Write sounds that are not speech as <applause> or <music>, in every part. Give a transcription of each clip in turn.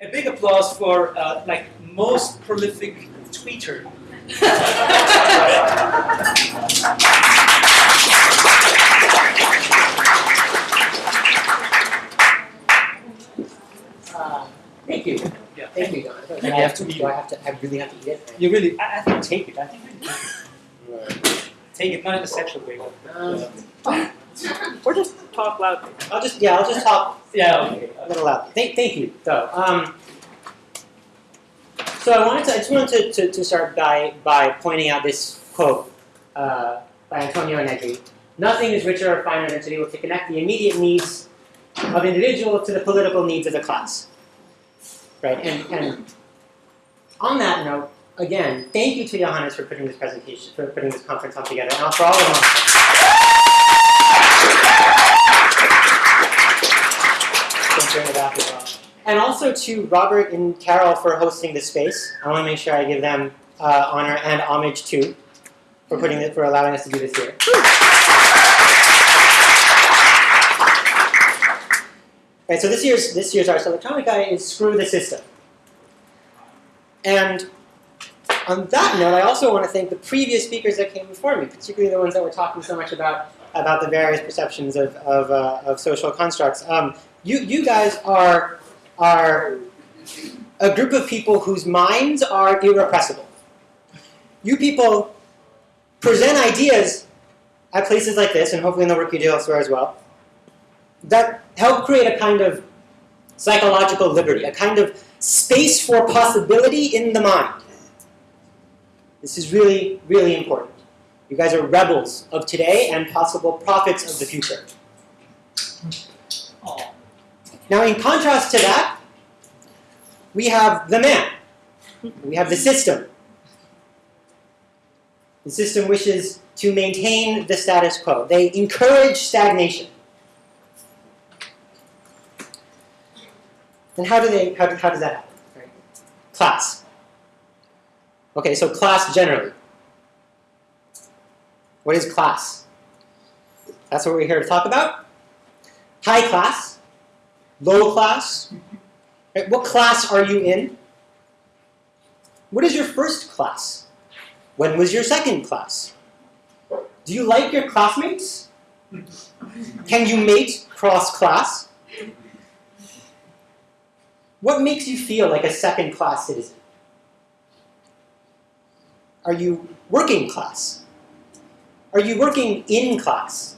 A big applause for uh, like most prolific tweeter. <laughs> Uh, thank you. Yeah. Thank you, Don. Do I have to do eat I have to? I really have to eat it. You really, I, I think take it. I think really take it. Take it, not in a sexual way. but- Um, <laughs> Or just talk loudly. I'll just yeah, I'll just talk Yeah, okay. a little loud. Thank, thank you, though. Um, so I wanted to, I just wanted to, to, to start by, by pointing out this quote uh, by Antonio Negri. Nothing is richer or finer than to be able to connect the immediate needs of individuals to the political needs of the class. Right, and, and on that note, again, thank you to Johannes for putting this presentation, for putting this conference on together, and for all of them. The. And also to Robert and Carol for hosting this space. I want to make sure I give them uh, honor and homage too for putting it, for allowing us to do this here. Right, so this year's this year's Arse Elektronika is Screw the System. And on that note, I also want to thank the previous speakers that came before me, particularly the ones that were talking so much about about the various perceptions of of, uh, of social constructs. Um, you you guys are are a group of people whose minds are irrepressible. You people present ideas at places like this, and hopefully in the work you do elsewhere as well, that help create a kind of psychological liberty, a kind of space for possibility in the mind. This is really, really important. You guys are rebels of today and possible prophets of the future. Now, in contrast to that, we have the man. We have the system. The system wishes to maintain the status quo. They encourage stagnation. And how do they? How, how does that happen? Class. Okay, so class generally. What is class? That's what we're here to talk about. High class, low class. Right, What class are you in? What is your first class? When was your second class? Do you like your classmates? Can you mate cross class? What makes you feel like a second class citizen? Are you working class? Are you working in class?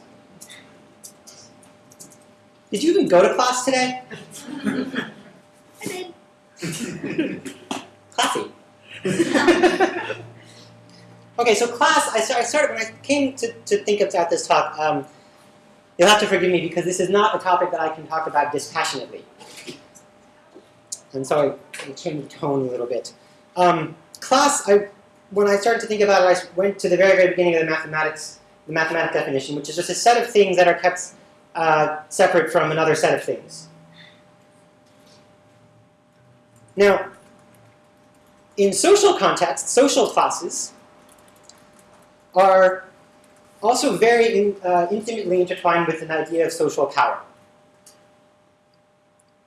Did you even go to class today? I did. <laughs> Classy. okay, so class, I, started, when I came to, to think about this talk, um, you'll have to forgive me because this is not a topic that I can talk about dispassionately. And so I, I changed the tone a little bit. Um, class, I, when I started to think about it, I went to the very, very beginning of the mathematics, the mathematic definition, which is just a set of things that are kept uh, separate from another set of things. Now, in social contexts, social classes are also very in, uh, intimately intertwined with an idea of social power.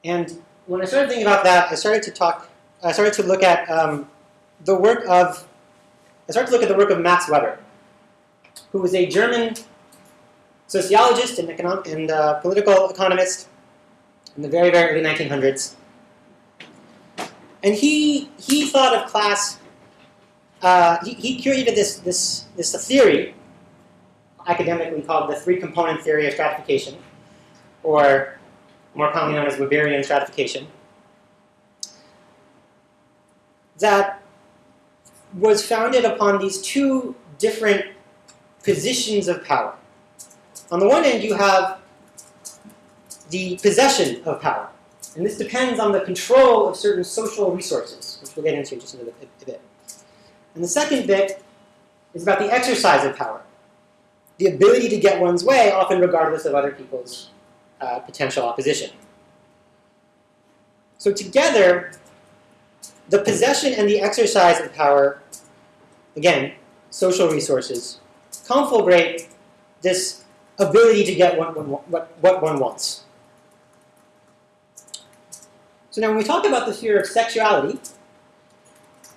And when I started thinking about that, I started to talk, I started to look at um, the work of, I started to look at the work of Max Weber, who was a German sociologist and, economic, and uh, political economist in the very, very early 1900s. And he, he thought of class, uh, he, he created this, this, this theory, academically called the three component theory of stratification, or more commonly known as Weberian stratification, that was founded upon these two different positions of power. On the one end, you have the possession of power. And this depends on the control of certain social resources, which we'll get into just in bit- a bit. And the second bit is about the exercise of power, the ability to get one's way, often regardless of other people's uh, potential opposition. So together, the possession and the exercise of power, again, social resources, conflagrate this ability to get what one, what, what one wants. So now when we talk about the sphere of sexuality,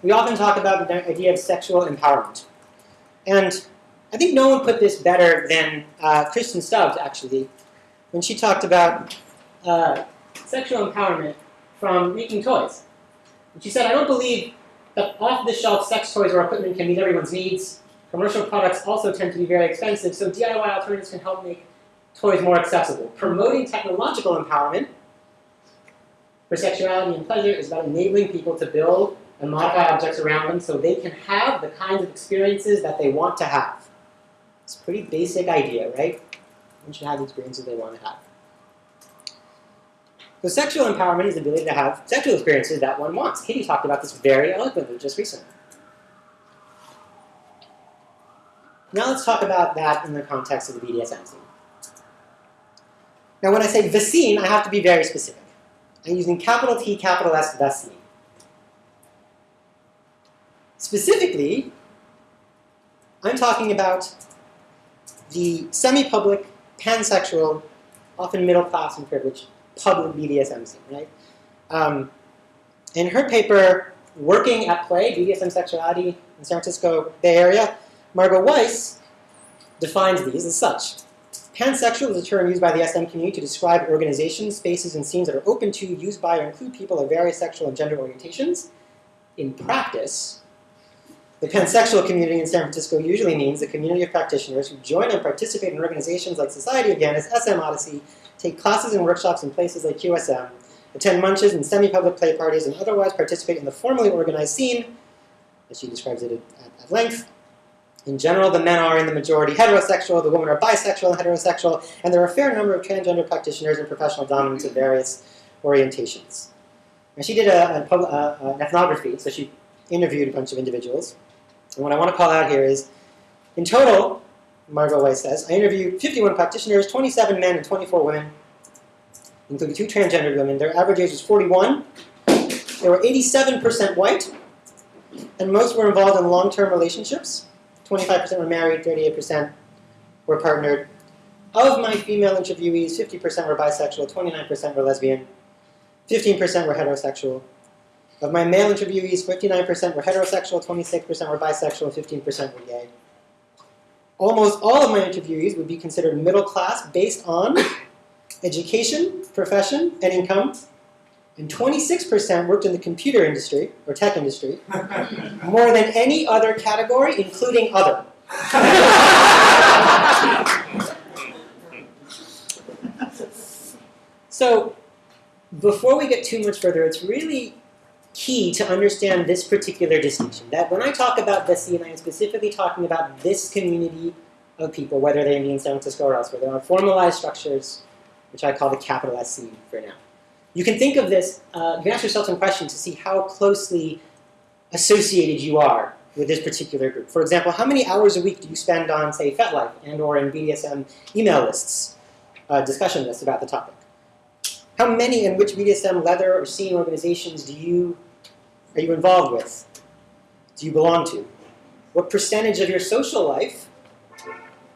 we often talk about the idea of sexual empowerment. And I think no one put this better than uh, Kristen Stubbs, actually, when she talked about uh, sexual empowerment from making toys. And she said, I don't believe that off-the-shelf sex toys or equipment can meet everyone's needs. Commercial products also tend to be very expensive, so DIY alternatives can help make toys more accessible. Promoting technological empowerment for sexuality and pleasure is about enabling people to build and modify objects around them so they can have the kinds of experiences that they want to have. It's a pretty basic idea, right? One should have the experiences they want to have. So sexual empowerment is the ability to have sexual experiences that one wants. Katie talked about this very eloquently just recently. Now let's talk about that in the context of the BDSM scene. Now when I say the scene, I have to be very specific. I'm using capital T, capital S, the scene. Specifically, I'm talking about the semi-public, pansexual, often middle class and privileged public BDSM scene, right? Um, in her paper, Working at Play, BDSM Sexuality in San Francisco Bay Area, Margot Weiss defines these as such. Pansexual is a term used by the SM community to describe organizations, spaces, and scenes that are open to, used by, or include people of various sexual and gender orientations. In practice, the pansexual community in San Francisco usually means the community of practitioners who join and participate in organizations like Society of Janus, SM Odyssey, take classes and workshops in places like QSM, attend munches and semi-public play parties, and otherwise participate in the formally organized scene, as she describes it at, at length. In general, the men are in the majority heterosexual, the women are bisexual and heterosexual, and there are a fair number of transgender practitioners and professional dominants of various orientations. And she did a, a, a, an ethnography, so she interviewed a bunch of individuals. And what I want to call out here is, in total, Margot Weiss says, I interviewed 51 practitioners, 27 men and 24 women, including two transgendered women. Their average age was 41. They were 87% white, and most were involved in long-term relationships. 25% were married, 38% were partnered. Of my female interviewees, 50% were bisexual, 29% were lesbian, 15% were heterosexual. Of my male interviewees, 59% were heterosexual, 26% were bisexual, 15% were gay. Almost all of my interviewees would be considered middle class based on education, profession, and income. And 26% worked in the computer industry, or tech industry, <laughs> more than any other category, including other. so, before we get too much further, it's really key to understand this particular distinction. That when I talk about the scene, I am specifically talking about this community of people, whether they be in San Francisco or elsewhere. There are formalized structures, which I call the capital S scene for now. You can think of this, uh, you can ask yourself some questions to see how closely associated you are with this particular group. For example, how many hours a week do you spend on, say, FetLife and or in BDSM email lists, uh, discussion lists about the topic? How many and which BDSM leather or scene organizations do you are you involved with? Do you belong to? What percentage of your social life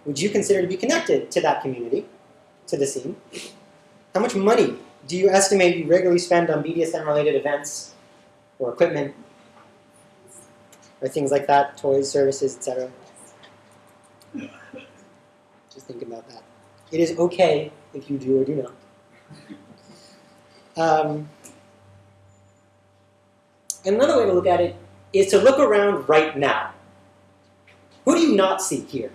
would you consider to be connected to that community, to the scene? How much money do you estimate you regularly spend on BDSM-related events or equipment or things like that, toys, services, etc.? <laughs> Just think about that. It is okay if you do or do not. Um, another way to look at it is to look around right now. Who do you not see here?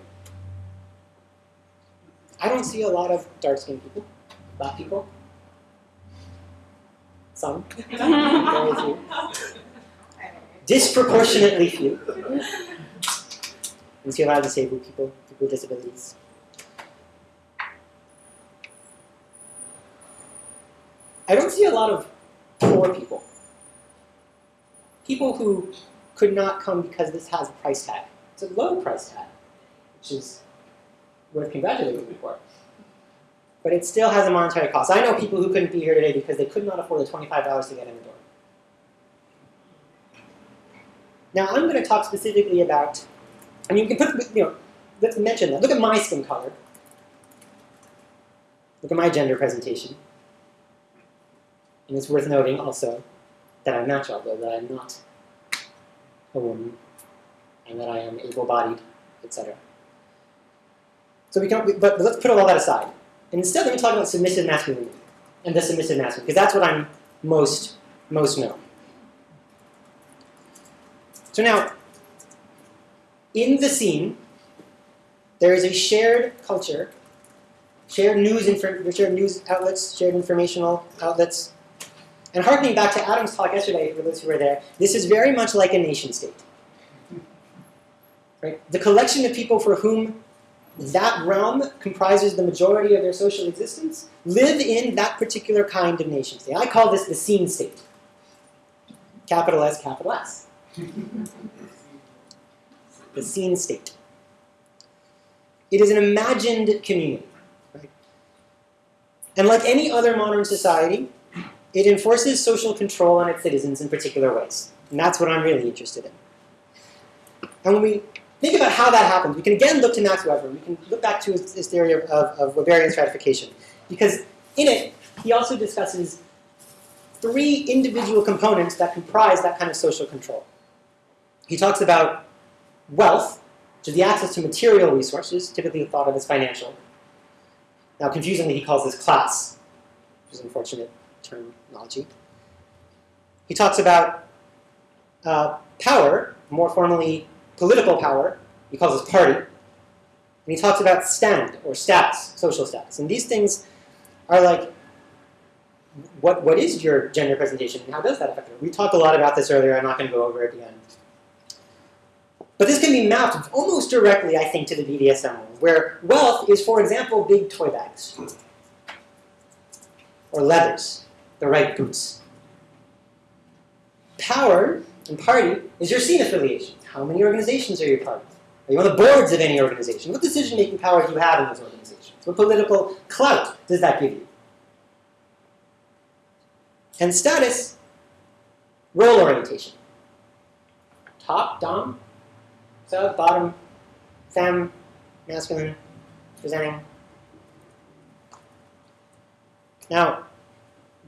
I don't see a lot of dark-skinned people, black people. Some. Very few. Disproportionately few. A lot of disabled people, people with disabilities. I don't see a lot of poor people. People who could not come because this has a price tag. It's a low price tag, which is worth congratulating you for. But it still has a monetary cost. I know people who couldn't be here today because they could not afford the $25 to get in the door. Now I'm going to talk specifically about, I mean, you can put, you know, let's mention that. Look at my skin color. Look at my gender presentation. And it's worth noting also that I'm natural, though that I'm not a woman, and that I am able-bodied, etc. So we can, but let's put all that aside. And instead, let me talk about submissive masculinity and the submissive masculine, because that's what I'm most most know. So now, in the scene, there is a shared culture, shared news, shared news outlets, shared informational outlets. And harkening back to Adam's talk yesterday, for those who were there, this is very much like a nation state. Right? The collection of people for whom that realm comprises the majority of their social existence live in that particular kind of nation state. I call this the scene state. Capital S, capital S. the scene state. It is an imagined community. Right? And like any other modern society, it enforces social control on its citizens in particular ways. And that's what I'm really interested in. And when we think about how that happens, we can again look to Max Weber. We can look back to his, his theory of, of, Weberian stratification. Because in it, he also discusses three individual components that comprise that kind of social control. He talks about wealth, which is the access to material resources, typically thought of as financial. Now, confusingly, he calls this class, which is an unfortunate terminology. He talks about uh, power, more formally political power, he calls this party. And he talks about stand, or status, social status. And these things are like what, what is your gender presentation and how does that affect it? We talked a lot about this earlier, I'm not going to go over it again. But this can be mapped almost directly, I think, to the BDSM where wealth is, for example, big toy bags. Or leathers, the right boots. Power and party is your scene affiliation. How many organizations are you part of? Are you on the boards of any organization? What decision-making power do you have in those organizations? What political clout does that give you? And status, role orientation. Top, dom, sub, bottom, femme, masculine, presenting. Now,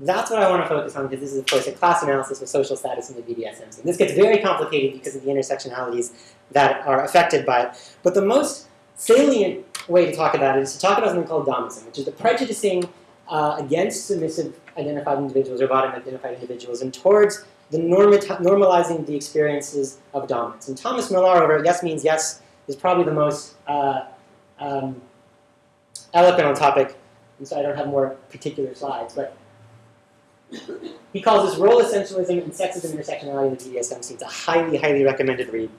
that's what I want to focus on because this is, of course, a class analysis of social status in the BDSM scene. This gets very complicated because of the intersectionalities that are affected by it. But the most salient way to talk about it is to talk about something called domism, which is the prejudicing uh, against submissive identified individuals or bottom identified individuals and towards the normalizing the experiences of dominance. And Thomas Millar over Yes Means Yes is probably the most uh, um, eloquent on topic, and so I don't have more particular slides, but he calls this role essentialism and sexism intersectionality in the BDSM. It's a highly, highly recommended read.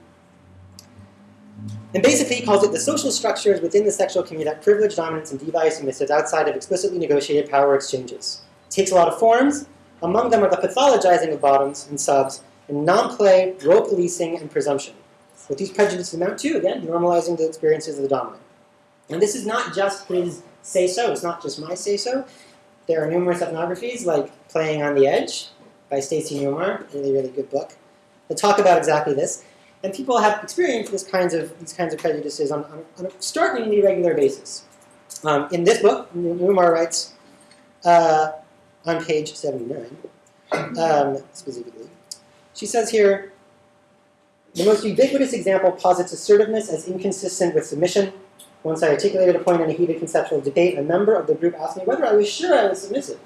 And basically, he calls it the social structures within the sexual community that privilege dominance and devalue submissives outside of explicitly negotiated power exchanges. It takes a lot of forms. Among them are the pathologizing of bottoms and subs, and non-play, role policing, and presumption. What these prejudices amount to, again, normalizing the experiences of the dominant. And this is not just his say-so. It's not just my say-so. There are numerous ethnographies, like Playing on the Edge by Staci Newmahr, really, really good book, that talk about exactly this. And people have experienced this kinds of, these kinds of prejudices on, on, on a startlingly regular basis. Um, in this book, Newmahr writes uh, on page 79, um, specifically, she says here, the most ubiquitous example posits assertiveness as inconsistent with submission. Once I articulated a point in a heated conceptual debate, a member of the group asked me whether I was sure I was submissive.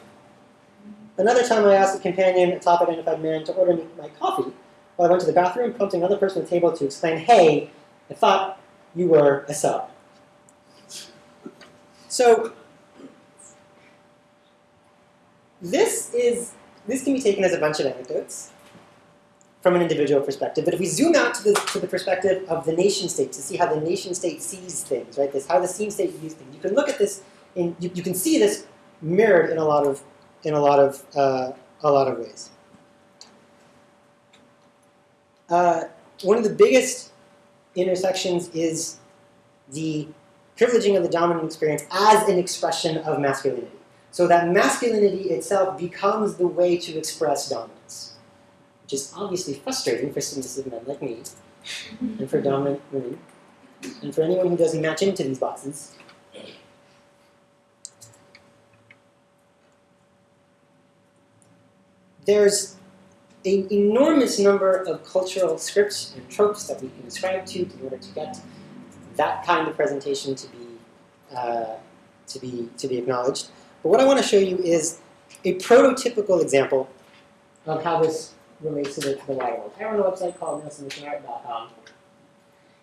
Another time I asked a companion, a top-identified man, to order me my coffee, while I went to the bathroom, prompting another person at the table to explain, hey, I thought you were a sub. So this is this can be taken as a bunch of anecdotes from an individual perspective. But if we zoom out to the, to the perspective of the nation state to see how the nation state sees things, right? This how the scene state views things. You can look at this and you, you can see this mirrored in a lot of in a lot of uh, a lot of ways. Uh, one of the biggest intersections is the privileging of the dominant experience as an expression of masculinity. So that masculinity itself becomes the way to express dominance, which is obviously frustrating for submissive men like me, <laughs> and for dominant women, and for anyone who doesn't match into these boxes. there's an enormous number of cultural scripts and tropes that we can ascribe to in order to get that kind of presentation to be uh, to be to be acknowledged. But what I want to show you is a prototypical example of how this relates to the, to the wider world. I run a website called malesubmissionart.com.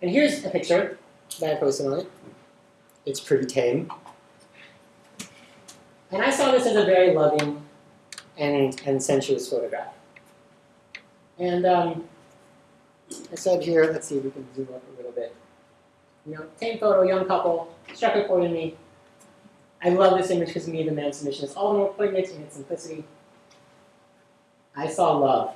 And here's a picture that I posted on it. It's pretty tame. And I saw this as a very loving and, and sensuous photograph. And um, I said here, let's see if we can zoom up a little bit. You know, tame photo, young couple, struck a chord in me. I love this image because me the man's submission is all the more poignant in its simplicity. I saw love.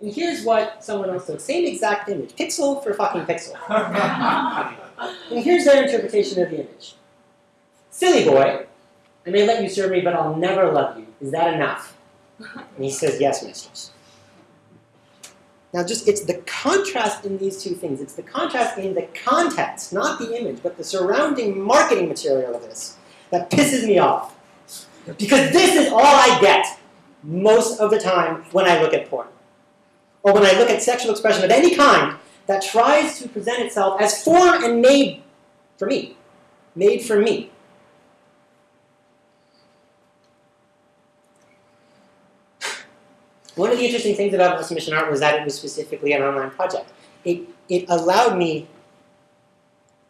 And here's what someone else took. Same exact image. Pixel for fucking pixel. <laughs> And here's their interpretation of the image. Silly boy, I may let you serve me, but I'll never love you. Is that enough? And he says, Yes, mistress. Now, just it's the contrast in these two things. It's the contrast in the context, not the image, but the surrounding marketing material of this that pisses me off. Because this is all I get most of the time when I look at porn. Or when I look at sexual expression of any kind that tries to present itself as form and made for me. Made for me. One of the interesting things about Male Submission Art was that it was specifically an online project. It, it allowed me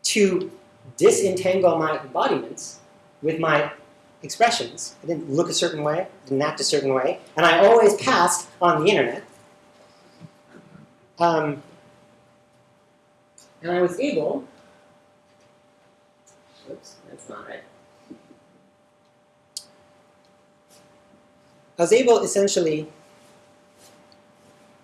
to disentangle my embodiments with my expressions. I didn't look a certain way, didn't act a certain way, and I always passed on the internet. Um, and I was able, oops, that's not right. I was able essentially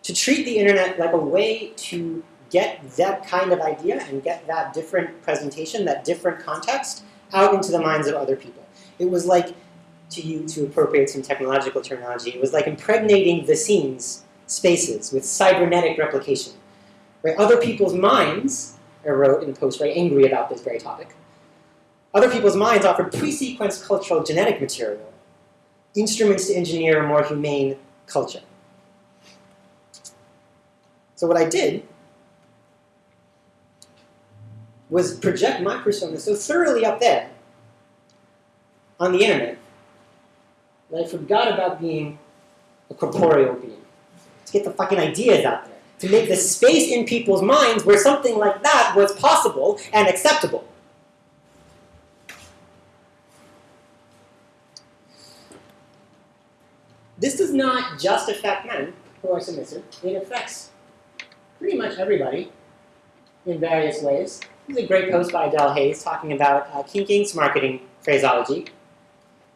to treat the internet like a way to get that kind of idea and get that different presentation, that different context, out into the minds of other people. It was like, to you to appropriate some technological terminology, it was like impregnating the scenes, spaces, with cybernetic replication. Right? Other people's minds, I wrote in a post very angry about this very topic, other people's minds offered pre-sequenced cultural genetic material, instruments to engineer a more humane culture. So what I did was project my persona so thoroughly up there on the internet that I forgot about being a corporeal being. To get the fucking ideas out there. To make the space in people's minds where something like that was possible and acceptable. This does not just affect men who are submissive. It affects pretty much everybody in various ways. This is a great post by Adele Hayes talking about uh, marketing phraseology.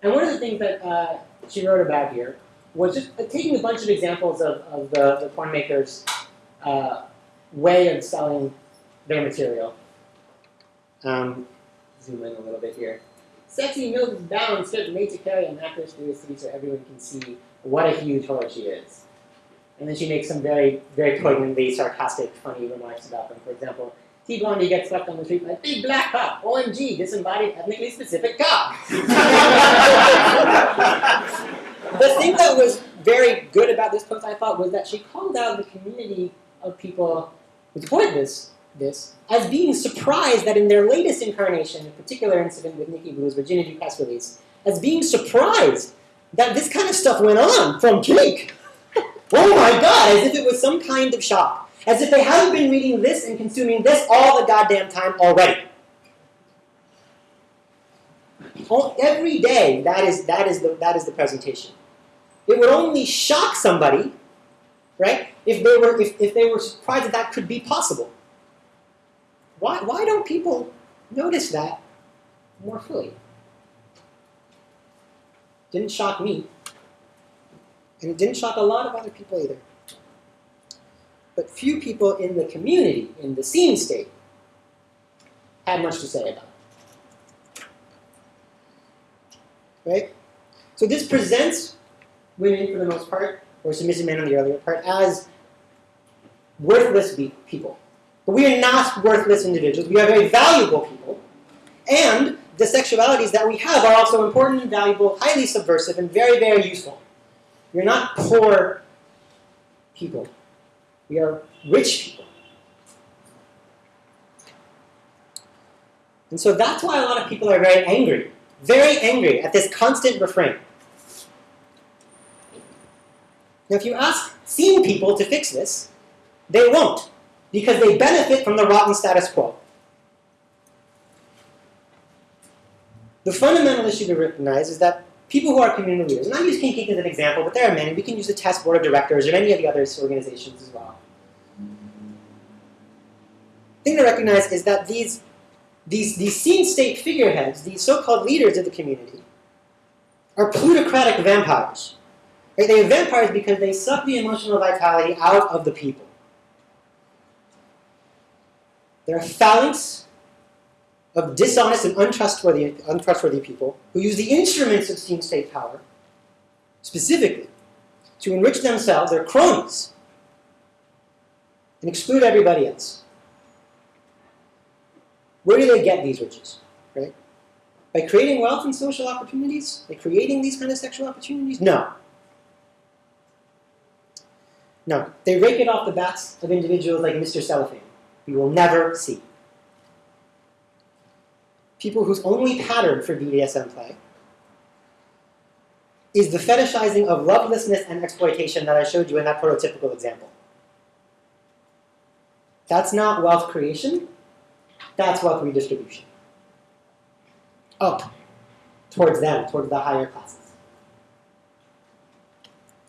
And one of the things that uh, she wrote about here was just uh, taking a bunch of examples of, of the, the makers' uh, way of selling their material. Um, zoom in a little bit here. Sexy milk is balanced, fit, made to carry a mattress through the city so everyone can see what a huge whore she is. And then she makes some very, very poignantly sarcastic, funny remarks about them. For example, T Blondie gets swept on the street by a big black cop. OMG, disembodied ethnically specific cop. <laughs> <laughs> the thing that was very good about this post, I thought, was that she called out the community of people who support this, this as being surprised that in their latest incarnation, a particular incident with Nikki Blue's virginity press release, as being surprised that this kind of stuff went on from Jake. <laughs> oh my god, as if it was some kind of shock. As if they haven't been reading this and consuming this all the goddamn time already. Every day, that is, that is, the, that is the presentation. It would only shock somebody, right, if they were, if, if they were surprised that that could be possible. Why, why don't people notice that more fully? Didn't shock me. And it didn't shock a lot of other people either. But few people in the community, in the scene state, had much to say about it. Right? So this presents women, for the most part, or submissive men on the earlier part, as worthless people. But we are not worthless individuals. We are very valuable people. And the sexualities that we have are also important, and valuable, highly subversive, and very, very useful. We are not poor people. We are rich people. And so that's why a lot of people are very angry, very angry at this constant refrain. Now, if you ask sane people to fix this, they won't, because they benefit from the rotten status quo. The fundamental issue to recognize is that people who are community leaders, and I use King as an example, but there are many. We can use the task Board of Directors or any of the other organizations as well. The thing to recognize is that these, these, these scene state figureheads, these so-called leaders of the community, are plutocratic vampires. Right? They are vampires because they suck the emotional vitality out of the people. They're a phalanx of dishonest and untrustworthy, untrustworthy people who use the instruments of seen-state power, specifically, to enrich themselves, their cronies, and exclude everybody else. Where do they get these riches? Right? By creating wealth and social opportunities? By creating these kind of sexual opportunities? No. No. They rake it off the backs of individuals like Mr. Cellophane, we will never see people whose only pattern for BDSM play is the fetishizing of lovelessness and exploitation that I showed you in that prototypical example. That's not wealth creation, that's wealth redistribution. Up towards them, towards the higher classes.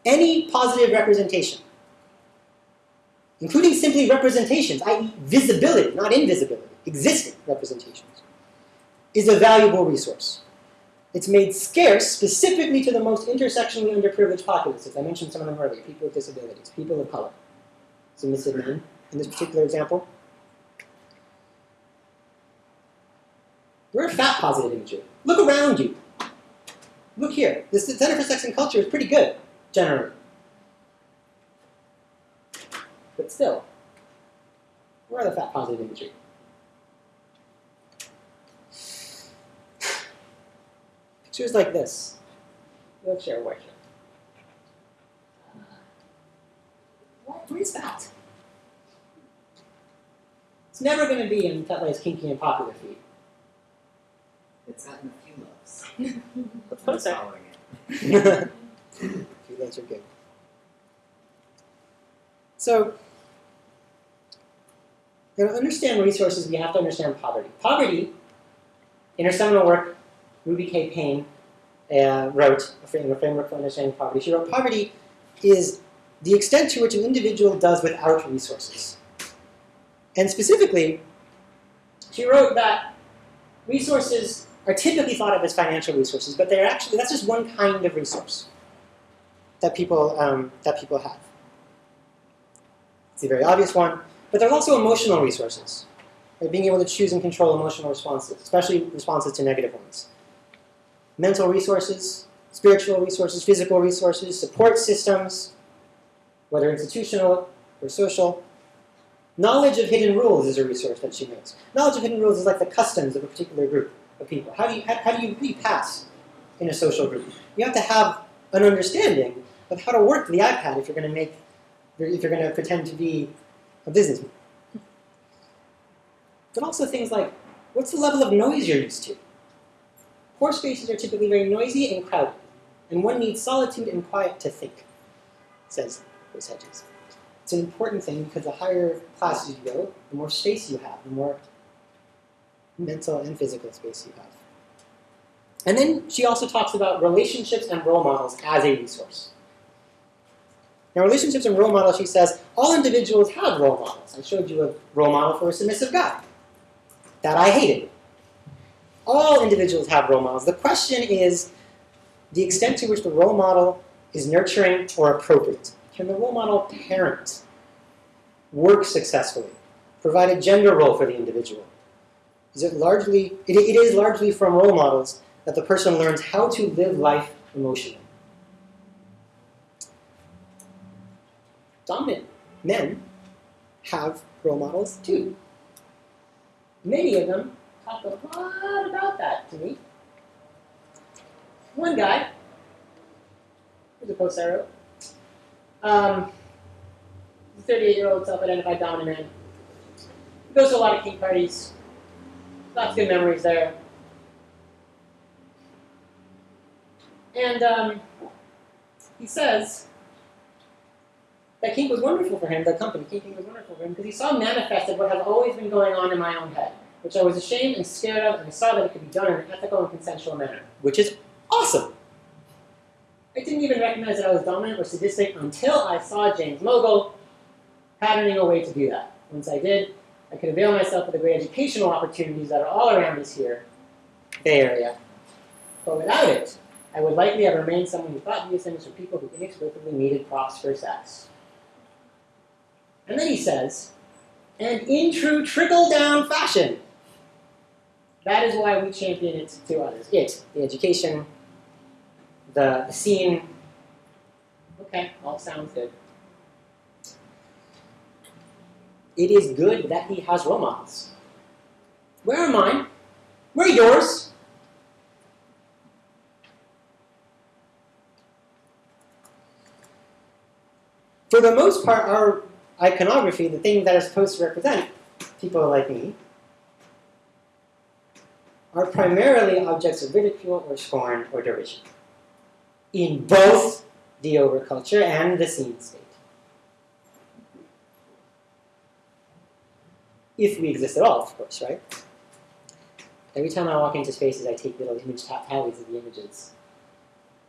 Any positive representation, including simply representations, i.e., visibility, not invisibility, existing representations, is a valuable resource. It's made scarce specifically to the most intersectionally underprivileged populaces. I mentioned some of them earlier, people with disabilities, people of color, submissive men in this particular example. We're a fat positive imagery. Look around you. Look here. The Center for Sex and Culture is pretty good, generally. But still, where are the fat positive imagery? Pictures like this. Wheelchair worship. What? Where's that? It's never going to be in FetLife's kinky and popular feed. It's gotten a few loves. Let's put I'm it there. following it. <laughs> Few links are good. So, to understand resources, we have to understand poverty. Poverty, in her seminal work, Ruby K. Payne uh, wrote a frame- a framework for understanding poverty. She wrote, poverty is the extent to which an individual does without resources. And specifically, she wrote that resources are typically thought of as financial resources, but they're actually, that's just one kind of resource that people, um, that people have. It's a very obvious one, but there are also emotional resources. Right? Being able to choose and control emotional responses, especially responses to negative ones mental resources, spiritual resources, physical resources, support systems, whether institutional or social. Knowledge of hidden rules is a resource that she makes. Knowledge of hidden rules is like the customs of a particular group of people. How do you, how, how do you really pass in a social group? You have to have an understanding of how to work the iPad if you're going to make, if you're going to pretend to be a businessman. But also things like, what's the level of noise you're used to? Poor spaces are typically very noisy and crowded, and one needs solitude and quiet to think, says Chris Hedges. It's an important thing because the higher classes you go, the more space you have, the more mental and physical space you have. And then she also talks about relationships and role models as a resource. Now, relationships and role models, she says, all individuals have role models. I showed you a role model for a submissive guy. That I hated. All individuals have role models. The question is the extent to which the role model is nurturing or appropriate. Can the role model parent, work successfully, provide a gender role for the individual? Is it largely, it, it is largely from role models that the person learns how to live life emotionally. Dominant men have role models too. Many of them talk a lot about that to me. One guy, here's a post I wrote. Um, 38 year old self identified dominant man. Goes to a lot of kink parties. Lots of good memories there. And um, he says that kink was wonderful for him, the company, kinking was wonderful for him, because he saw manifested what had always been going on in my own head, which I was ashamed and scared of, and I saw that it could be done in an ethical and consensual manner, which is awesome. I didn't even recognize that I was dominant or sadistic until I saw James Mogul patterning a way to do that. Once I did, I could avail myself of the great educational opportunities that are all around us here, Bay Area. But without it, I would likely have remained someone who thought these things were people who inexplicably needed props for sex. And then he says, and in true trickle down fashion, that is why we champion it to others. It, the education, the, the scene. Okay, all sounds good. It is good that he has models. Where are mine? Where are yours? For the most part, our iconography, the thing that is supposed to represent people like me, are primarily objects of ridicule or scorn or derision in both the overculture and the scene state. If we exist at all, of course, right? Every time I walk into spaces, I take little image ta- tallies of the images.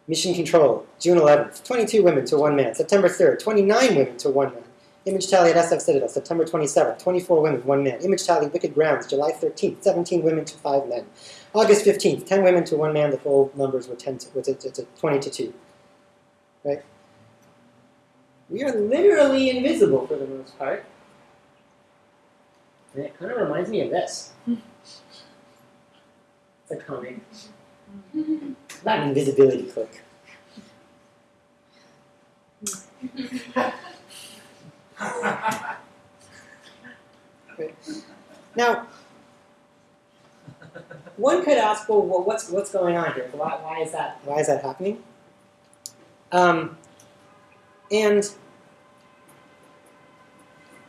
Mission Control, June 11th, 22 women to one man. September 3rd, 29 women to one man. Image tally at SF Citadel, September 27th, 24 women, one man. Image tally, Wicked Grounds, July 13th, 17 women to five men. August 15th, 10 women to one man. The full numbers were 10 to, it's, it's, it's 20 to 2. Right? We are literally invisible for the most part. And it kind of reminds me of this. It's a comic. Not invisibility cloak. Now, one could ask, well, well, what's what's going on here? Why, why is that? Why is that happening? Um, and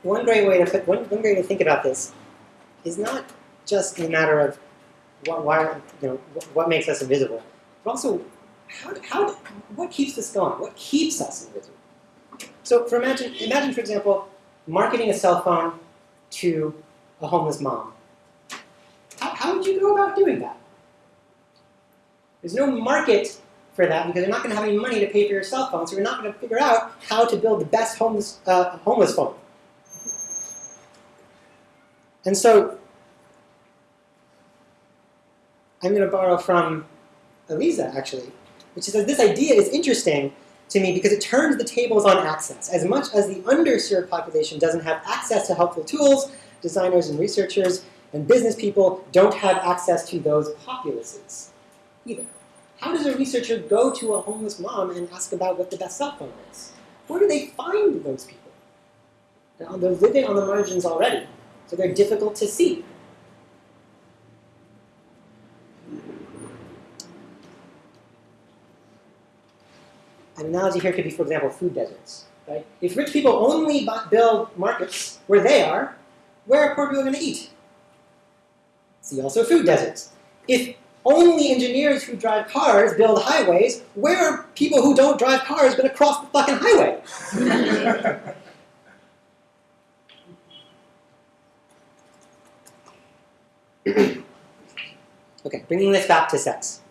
one great way to one, one great way to think about this is not just a matter of what, why, you know, what makes us invisible, but also how, how, what keeps this going? What keeps us invisible? So, for imagine, imagine for example, marketing a cell phone to a homeless mom. How, how would you go about doing that? There's no market for that because you're not going to have any money to pay for your cell phone, so you're not going to figure out how to build the best homeless, uh, homeless phone. And so, I'm going to borrow from Eliza, actually, which says this idea is interesting to me because it turns the tables on access. As much as the underserved population doesn't have access to helpful tools, designers and researchers and business people don't have access to those populaces either. How does a researcher go to a homeless mom and ask about what the best cell phone is? Where do they find those people? Now, they're living on the margins already, so they're difficult to see. An analogy here could be, for example, food deserts. Right? If rich people only build markets where they are, where are poor people going to eat? See also food deserts. If only engineers who drive cars build highways, where are people who don't drive cars going to cross the fucking highway? <laughs> okay, bringing this back to sex.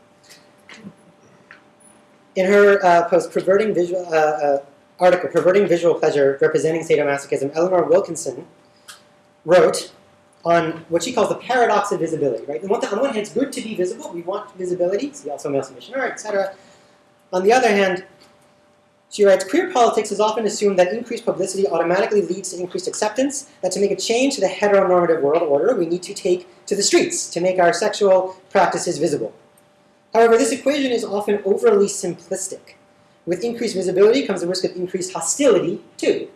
In her uh, post, perverting visual uh, uh, article, perverting visual pleasure representing sadomasochism, Eleanor Wilkinson wrote on what she calls the paradox of visibility. Right, on on one hand, it's good to be visible. We want visibility. See also male submission etc. On the other hand, she writes, queer politics has often assumed that increased publicity automatically leads to increased acceptance, that to make a change to the heteronormative world order, we need to take to the streets to make our sexual practices visible. However, this equation is often overly simplistic. With increased visibility comes the risk of increased hostility, too.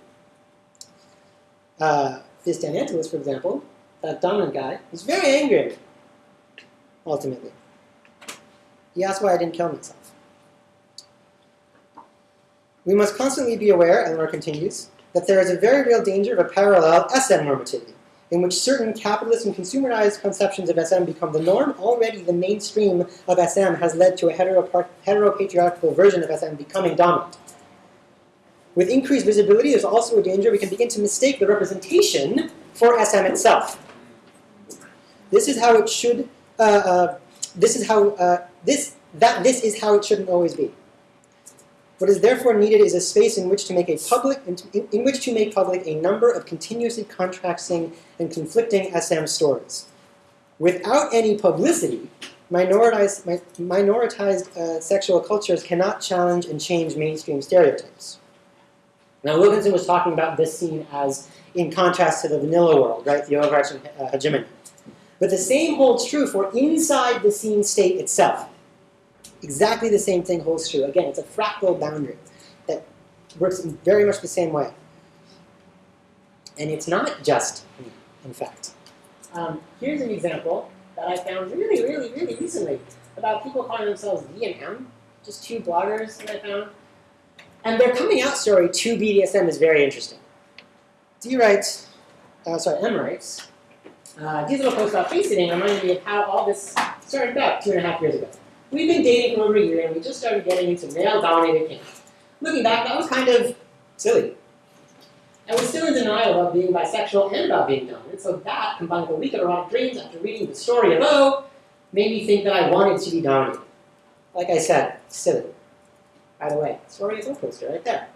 Uh, this Dan Angelis, for example, that dominant guy, was very angry ultimately. He asked why I didn't kill myself. We must constantly be aware, Eleanor continues, that there is a very real danger of a parallel SM normativity, in which certain capitalist and consumerized conceptions of SM become the norm. Already, the mainstream of SM has led to a hetero- heteropatriarchal version of SM becoming dominant. With increased visibility, there's also a danger we can begin to mistake the representation for SM itself. This is how it should. Uh, uh, this is how uh, this that this is how it shouldn't always be. What is therefore needed is a space in which to make a public in, in which to make public a number of continuously contrasting and conflicting SM stories. Without any publicity, minoritized, mi- minoritized uh, sexual cultures cannot challenge and change mainstream stereotypes. Now, Wilkinson was talking about this scene as in contrast to the vanilla world, right? The overarching uh, hegemony. But the same holds true for inside the scene state itself. Exactly the same thing holds true. Again, it's a fractal boundary that works in very much the same way. And it's not just me, in fact. Um, here's an example that I found really, really, really recently about people calling themselves V and M, just two bloggers that I found. And their coming out story to BDSM is very interesting. D writes, uh, sorry, M writes, uh, these little posts about face sitting reminded me of how all this started about two and a half years ago. We've been dating for over a year and we just started getting into male-dominated kink. Looking back, that was kind of silly. I was still in denial about being bisexual and about being dominant, so that, combined with a week of erotic dreams after reading the story of O, made me think that I wanted to be dominant. Like I said, silly. By the way, story is O poster right there.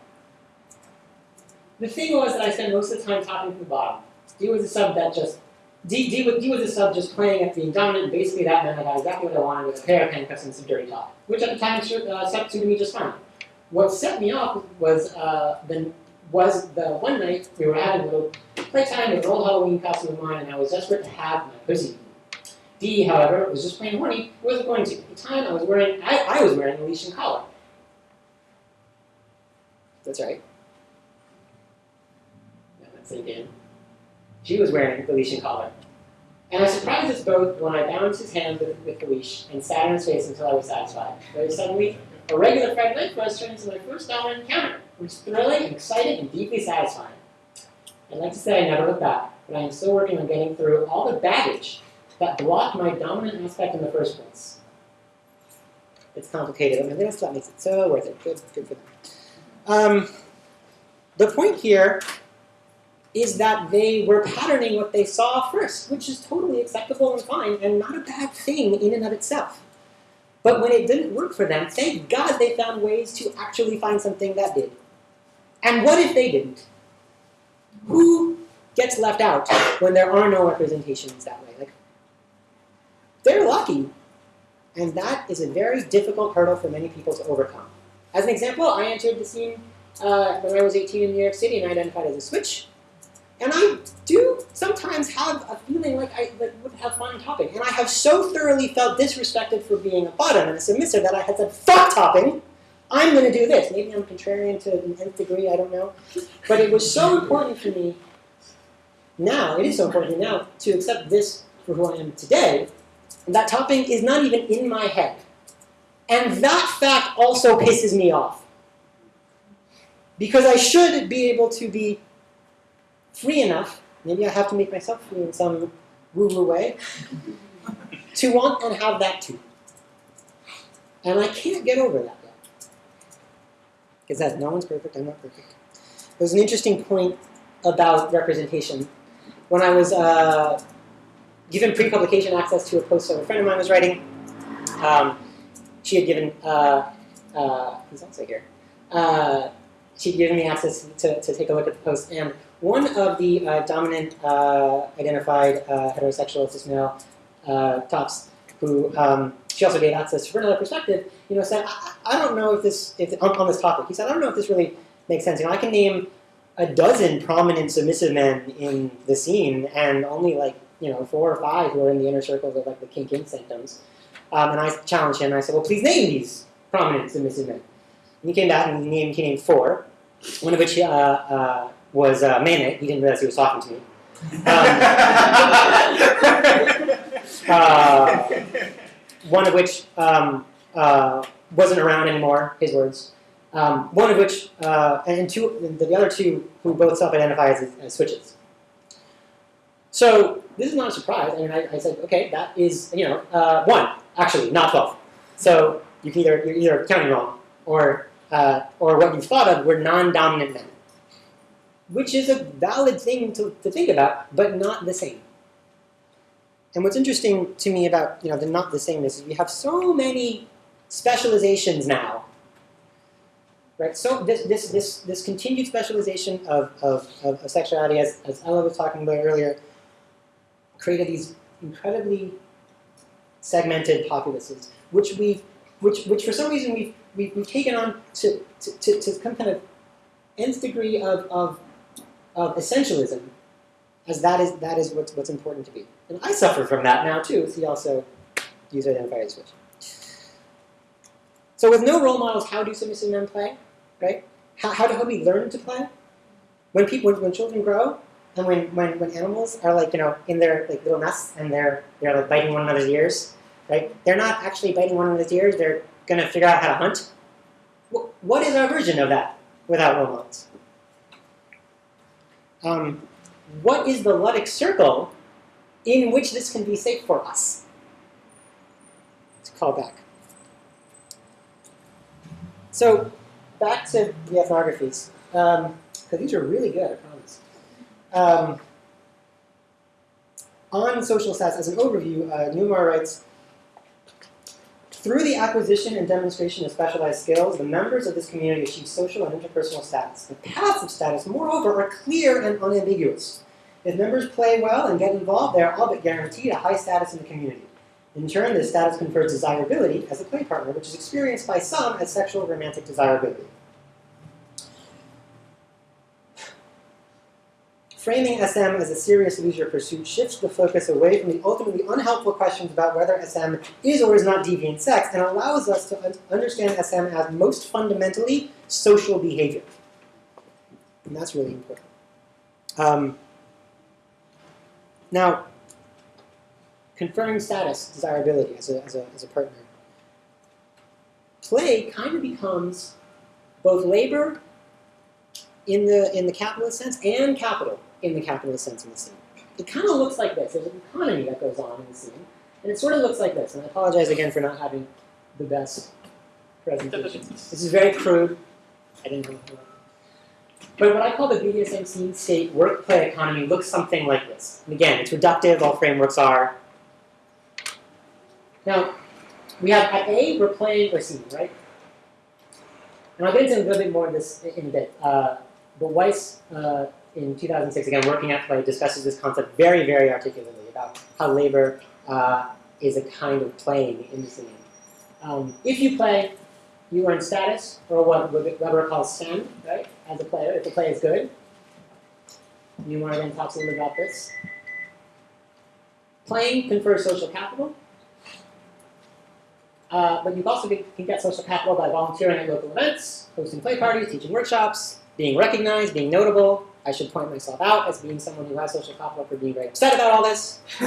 The thing was that I spent most of the time talking from the bottom. D was a sub that just D, D, D was sub just playing at being dominant, basically that meant I got exactly what I wanted with a pair of handcuffs and some dirty talk, which at the time uh, suited me just fine. What set me off was uh, the was the one night we were having a little playtime with an old Halloween costume of mine, and I was desperate to have my pussy. D, however, was just plain horny, wasn't going to. At the time, I was wearing I, I was wearing a leash and collar. That's right. Yeah, that's sink in. She was wearing the leash and collar. And I surprised us both when I bound his hand with, with the leash and sat on his face until I was satisfied. Very suddenly, a regular Friday night quest turned into my first dominant encounter, which was thrilling, exciting, and deeply satisfying. I'd like to say I never looked back, but I am still working on getting through all the baggage that blocked my dominant aspect in the first place. It's complicated, and this that makes it so worth it. Good, good for them. Um, the point here is that they were patterning what they saw first, which is totally acceptable and fine, and not a bad thing in and of itself. But when it didn't work for them, thank God they found ways to actually find something that did. And what if they didn't? Who gets left out when there are no representations that way? Like, they're lucky. And that is a very difficult hurdle for many people to overcome. As an example, I entered the scene uh, when I was 18 in New York City and I identified as a switch. And I do sometimes have a feeling like I like, would have fun topping. And I have so thoroughly felt disrespected for being a bottom and a submissive that I had said, fuck topping! I'm going to do this. Maybe I'm contrarian to an nth degree, I don't know. But it was so important for me now, it is so important now, to accept this for who I am today, that topping is not even in my head. And that fact also pisses me off. Because I should be able to be free enough, maybe I have to make myself free in some woo-woo way, <laughs> to want and have that too. And I can't get over that yet. Because that no one's perfect, I'm not perfect. There's an interesting point about representation. When I was uh, given pre-publication access to a post that a friend of mine was writing, um, she had given, uh, uh, he's also here, uh, she'd given me access to, to take a look at the post, and one of the uh, dominant uh, identified uh, heterosexual cis male uh, tops, who um, she also gave access to from another perspective, you know, said, I, I don't know if this, if on, on this topic, he said, I don't know if this really makes sense. You know, I can name a dozen prominent submissive men in the scene, and only like you know four or five who are in the inner circles of like the kink in sanctums. Um, and I challenged him. I said, "Well, please name these prominent submissive men." And he came back and he named, he named four, one of which uh, uh, was uh, Manet. He didn't realize he was talking to me. <laughs> Um, uh, one of which um, uh, wasn't around anymore. His words. Um, one of which, uh, and two, the other two who both self-identify as, as switches. So this is not a surprise. I mean, I, I said, okay, that is, you know, uh, one, actually, not 12. So you can either, you're either counting wrong, or, uh, or what you thought of were non-dominant men. Which is a valid thing to, to think about, but not the same. And what's interesting to me about, you know, the not the same is we have so many specializations now right? So this this this this continued specialization of of, of, sexuality, as as Ella was talking about earlier, created these incredibly segmented populaces, which we've which which for some reason we've we've, we've taken on to to, to, to some kind of nth degree of, of of essentialism, as that is that is what's what's important to be. And I suffer from that now too. As he also user identifier switch. So with no role models, how do submissive men play? Right? How, how do we learn to play? When people, when, when children grow, and when, when, when animals are like you know in their like little nests and they're they're like biting one another's ears, right? They're not actually biting one another's ears. They're gonna figure out how to hunt. Wh- what is our version of that without role models? Um, what is the ludic circle in which this can be safe for us? Let's call back. So back to the ethnographies, because these are really good, I promise. Um, on social stats, as an overview, uh, Newmahr writes, through the acquisition and demonstration of specialized skills, the members of this community achieve social and interpersonal status. The paths of status, moreover, are clear and unambiguous. If members play well and get involved, they are all but guaranteed a high status in the community. In turn, this status confers desirability as a play partner, which is experienced by some as sexual romantic desirability. Framing SM as a serious leisure pursuit shifts the focus away from the ultimately unhelpful questions about whether SM is or is not deviant sex and allows us to un- understand SM as most fundamentally social behavior. And that's really important. Um, now, conferring status, desirability as a, as a, as a partner. Play kind of becomes both labor in the, in the capitalist sense and capital in the capitalist sense in the scene. It kind of looks like this. There's an economy that goes on in the scene, and it sort of looks like this. And I apologize again for not having the best presentation. <laughs> This is very crude. I didn't know. But what I call the BDSM scene state work play economy looks something like this. And again, it's reductive, all frameworks are. Now, we have at A, we're playing or scene, right? And I'll get into a little bit more of this in a bit. Uh, but Weiss, uh, in 2006, again, working at Play, discusses this concept very, very articulately about how labor uh, is a kind of playing in the scene. Um, if you play, you earn status, or what Weber calls STEM, right, as a player, if the play is good. Newmahr then talks a little bit about this. Playing confers social capital. Uh, but you also get, can get social capital by volunteering at local events, hosting play parties, teaching workshops, being recognized, being notable. I should point myself out as being someone who has social capital for being very upset about all this. <laughs>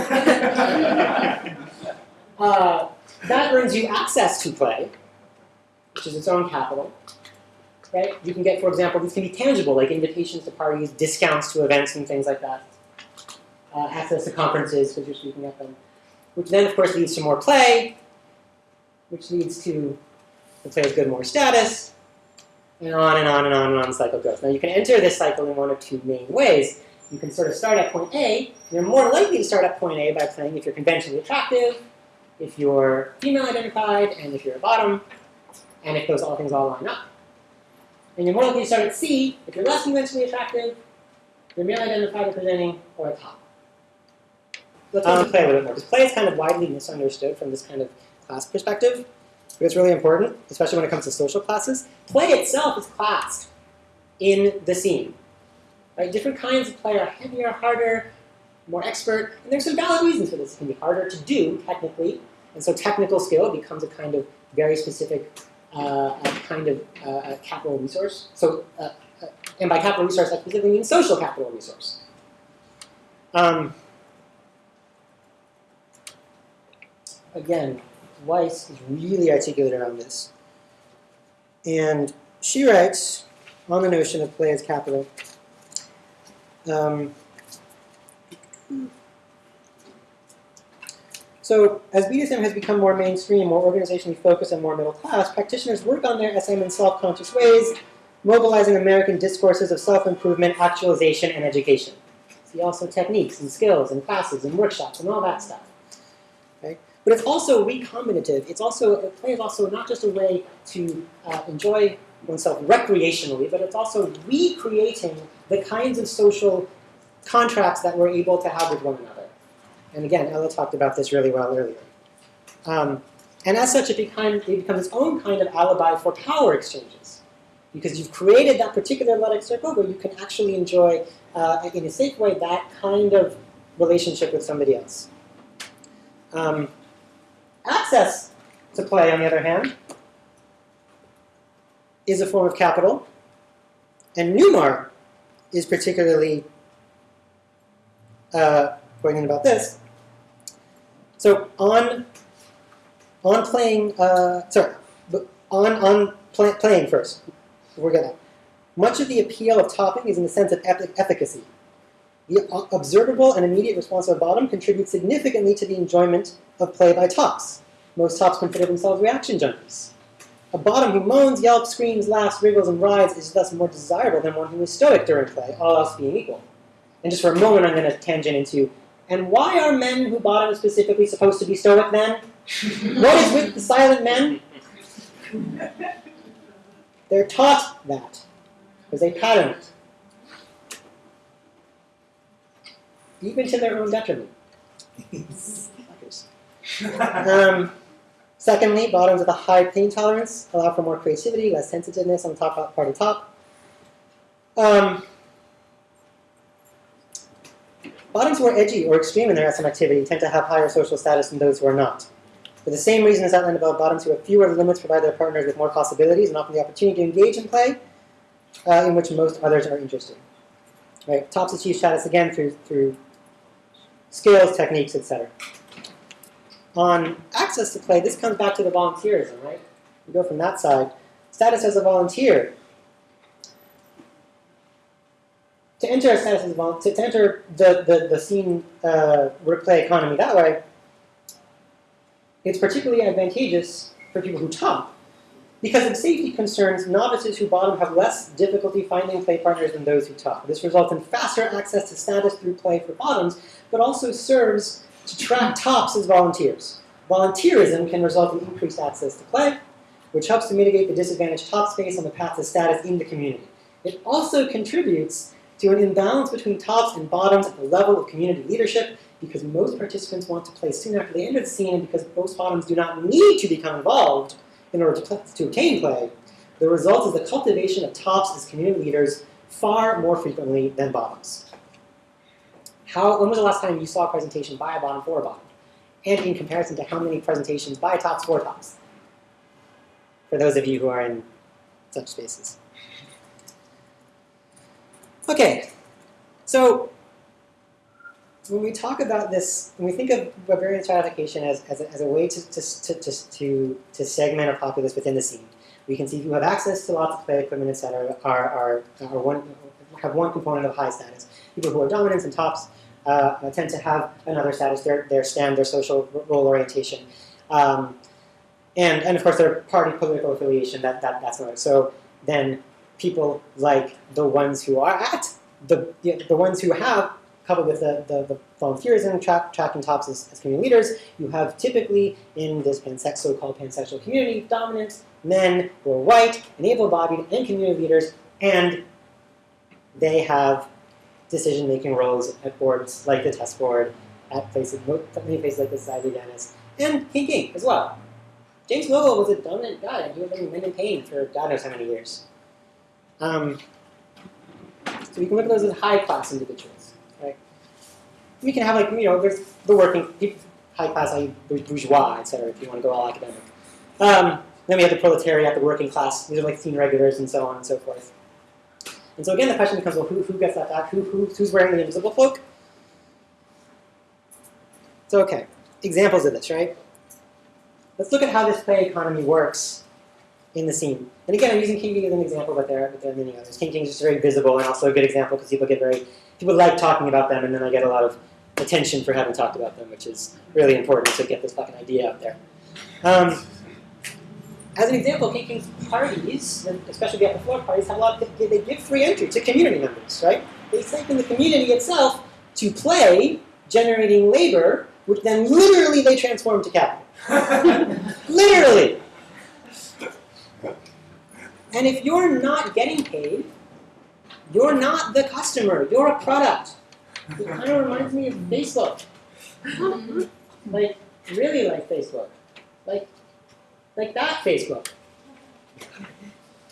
uh, that earns you access to play, which is its own capital. Right? You can get, for example, these can be tangible, like invitations to parties, discounts to events, and things like that. Uh, access to conferences because you're speaking at them, which then, of course, leads to more play, which leads to the player's good more status, and on and on and on and on the cycle goes. Now you can enter this cycle in one of two main ways. You can sort of start at point A. You're more likely to start at point A by playing if you're conventionally attractive, if you're female identified, and if you're a bottom, and if those all things all line up. And you're more likely to start at C if you're less conventionally attractive, you're male identified or presenting, or a top. Let's um, play a little bit more, because play is kind of widely misunderstood from this kind of class perspective. But it's really important, especially when it comes to social classes. Play itself is classed in the scene. Right? Different kinds of play are heavier, harder, more expert, and there's some valid reasons for this. It can be harder to do technically, and so technical skill becomes a kind of very specific uh, kind of uh, capital resource. So, uh, uh, and by capital resource, I specifically mean social capital resource. Um, again, Weiss is really articulate around this. And she writes on the notion of play as capital. Um, so, as BDSM has become more mainstream, more organizationally focused, and more middle class, practitioners work on their SM in self conscious ways, mobilizing American discourses of self improvement, actualization, and education. See also techniques and skills and classes and workshops and all that stuff. But it's also recombinative. It's also play is also not just a way to uh, enjoy oneself recreationally, but it's also recreating the kinds of social contracts that we're able to have with one another. And again, Ella talked about this really well earlier. Um, and as such, it, it becomes its own kind of alibi for power exchanges. Because you've created that particular ludic circle where you can actually enjoy, uh, in a safe way, that kind of relationship with somebody else. Um, access to play, on the other hand, is a form of capital, and Newmahr is particularly uh, poignant about this. So on on playing, uh, sorry, on on play, playing first, we're gonna. Much of the appeal of topping is in the sense of efficacy. The observable and immediate response of bottom contributes significantly to the enjoyment of play by tops. Most tops consider themselves reaction junkies. A bottom who moans, yelps, screams, laughs, wriggles, and writhes is thus more desirable than one who is stoic during play, all else being equal. And just for a moment, I'm going to tangent into, and why are men who bottom specifically supposed to be stoic then? what is with the silent men? They're taught that, because they pattern it. Even to their own detriment. <laughs> Um, secondly, bottoms with a high pain tolerance allow for more creativity, less sensitiveness on the top part of the top. Um, bottoms who are edgy or extreme in their SM activity tend to have higher social status than those who are not. For the same reason as outlined above, bottoms who have fewer limits provide their partners with more possibilities and often the opportunity to engage in play uh, in which most others are interested. Right? Tops achieve status again through, through skills, techniques, etc. On access to play, this comes back to the volunteerism, right? We go from that side. Status as a volunteer. To enter status as a volunteer, to, enter the, the, the scene uh, work economy that way, it's particularly advantageous for people who top. Because of safety concerns, novices who bottom have less difficulty finding play partners than those who top. This results in faster access to status through play for bottoms, but also serves to track tops as volunteers. Volunteerism can result in increased access to play, which helps to mitigate the disadvantaged top space on the path to status in the community. It also contributes to an imbalance between tops and bottoms at the level of community leadership because most participants want to play soon after they enter the scene and because most bottoms do not need to become involved in order to, to obtain play, the result is the cultivation of tops as community leaders far more frequently than bottoms. How, when was the last time you saw a presentation by a bottom for a bottom? And in comparison to how many presentations by tops for tops? For those of you who are in such spaces. Okay, so when we talk about this, when we think of Weberian stratification as, as, a, as a way to, to, to, to, to segment a populace within the scene, we can see who have access to lots of play equipment, etc., are, are, are one, have one component of high status. People who are dominants and tops uh, tend to have another status, their, their stand, their social role orientation. Um, and, and of course, their party political affiliation, that, that, that's another. So then people like the ones who are at, the, the ones who have coupled with the, the, the volunteerism, tra- tracking tops as, as, community leaders, you have typically in this pansex, so-called pansexual community dominant men who are white and able-bodied and community leaders, and they have decision-making roles at boards like the test board, at places, places like the Society of Venice, and King King as well. James Vogel was a dominant guy, and he was living men in pain for God knows how many years. Um, so we can look at those as high-class individuals. We can have like you know there's the working people, high class, high bourgeois, etc. If you want to go all academic. Um, then we have the proletariat, the working class. These are like scene regulars and so on and so forth. And so again, the question becomes, well, who, who gets that? Who, who, who's wearing the invisible cloak? So okay, examples of this, right? Let's look at how this play economy works in the scene. And again, I'm using King King as an example, but there, but there are many others. King King is just very visible and also a good example because people get very, people like talking about them, and then I get a lot of attention for having talked about them, which is really important to get this fucking idea out there. Um, as an example, King King's parties, especially the upper floor parties, have a lot of, they give free entry to community members, right? They stipend the community itself to play, generating labor, which then literally they transform to capital. <laughs> literally. And if you're not getting paid, you're not the customer, you're a product. It kind of reminds me of Facebook. Mm-hmm. like, really like Facebook. Like, like that Facebook.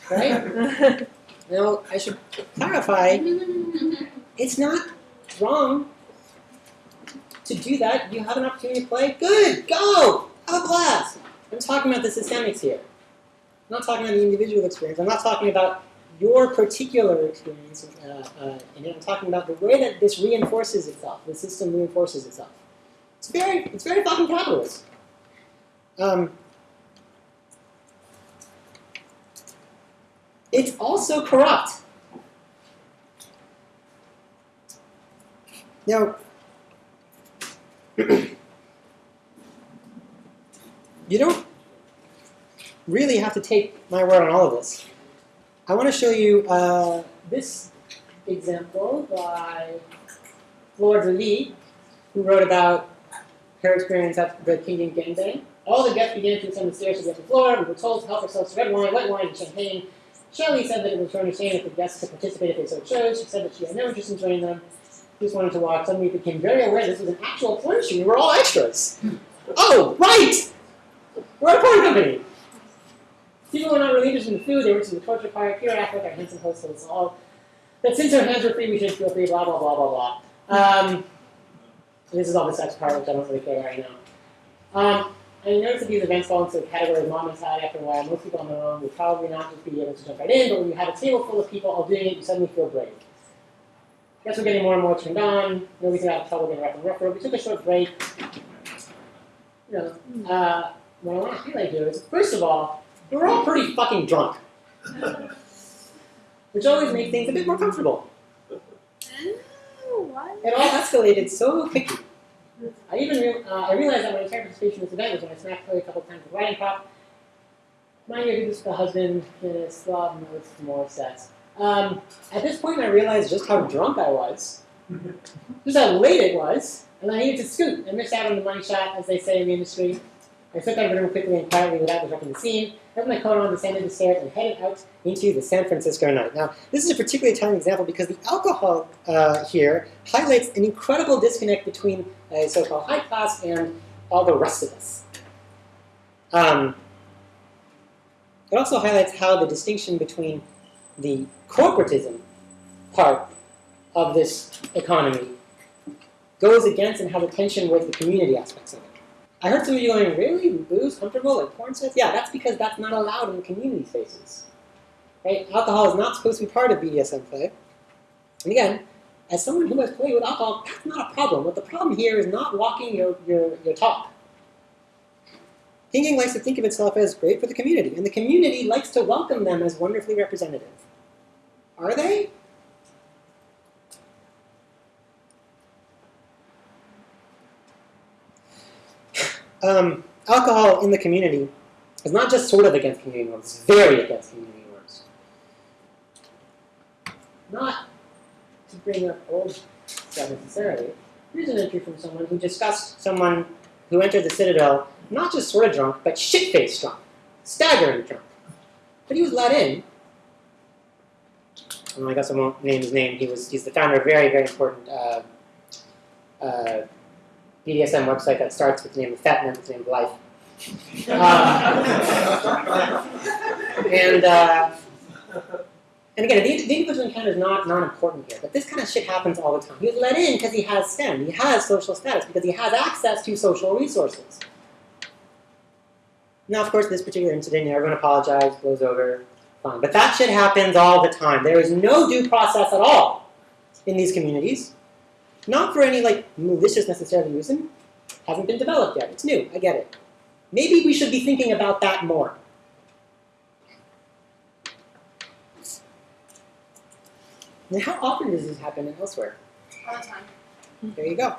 Right? <laughs> Now, I should clarify, it's not wrong to do that. You have an opportunity to play, good, go, have a blast. I'm talking about the systemics here. I'm not talking about the individual experience. I'm not talking about your particular experience uh, uh, it. I'm talking about the way that this reinforces itself. The system reinforces itself. It's very, it's very fucking capitalist. Um, it's also corrupt. Now, <clears throat> you don't really have to take my word on all of this. I want to show you uh, this example by Fleur Lee, who wrote about her experience at the King Gangbang. All the guests began to ascend the stairs to get to the floor. We were told to help ourselves to red wine, white wine, and champagne. Shelley said that it was her understanding that the guests could participate if they so chose. She said that she had no interest in joining them. She just wanted to watch. Suddenly we became very aware this was an actual porn shoot. We were all extras. oh, right! We're a porn company! People were not really interested in the food, they were interested in the torture part. Here at our handsome host us all that since our hands were free, we should feel free, blah, blah, blah, blah, blah. Um, this is all the sex part, which I don't really care right now. Um, I noticed that these events fall into the category of mom mentality after a while. Most people on their own would probably not just be able to jump right in, but when you have a table full of people all doing it, you suddenly feel brave. Guess we're getting more and more turned on. Nobody's out of trouble getting rough and rougher. We took a short break. You know, uh, what I want to highlight here is, first of all, we were all pretty fucking drunk. <laughs> Which always makes things a bit more comfortable. It all escalated so quickly. I even re- uh, I realized that my entire participation in this event was when I smacked Chloe a couple times with writing prop. Mind you, I did this for the husband, this love, notes, more sets. Um, at this point, I realized just how drunk I was, <laughs> just how late it was, and I needed to scoot. I missed out on the money shot, as they say in the industry. I slipped out of the room quickly and quietly without disrupting the scene. Put my coat on, descended the stairs, and headed out into the San Francisco night. Now, this is a particularly telling example because the alcohol uh, here highlights an incredible disconnect between a so-called high class and all the rest of us. Um, it also highlights how the distinction between the corporatism part of this economy goes against and has a tension with the community aspects of it. I heard some of you going, really? Booze comfortable like porn sets? Yeah, that's because that's not allowed in community spaces. Right? Alcohol is not supposed to be part of BDSM play. And again, as someone who has played with alcohol, that's not a problem. What the problem here is not walking your, your, your talk. Kink likes to think of itself as great for the community, and the community likes to welcome them as wonderfully representative. Are they? Um, alcohol in the community is not just sort of against community norms, it's very against community norms. Not to bring up old stuff necessarily. Here's an entry from someone who discussed someone who entered the Citadel not just sort of drunk, but shit-faced drunk, staggering drunk. But he was let in. And I guess I won't name his name. He was he's the founder of a very, very important uh, uh, BDSM website that starts with the name of Fet and with the name of Life. Uh, <laughs> and uh, and again, the, the individual encounter is not not important here, but this kind of shit happens all the time. He was let in because he has STEM, he has social status, because he has access to social resources. Now, of course, this particular incident, everyone apologized, blows over, fine. But that shit happens all the time. There is no due process at all in these communities. Not for any like malicious necessarily reason. Hasn't been developed yet. It's new. I get it. Maybe we should be thinking about that more. How often does this happen elsewhere? All the time. There you go.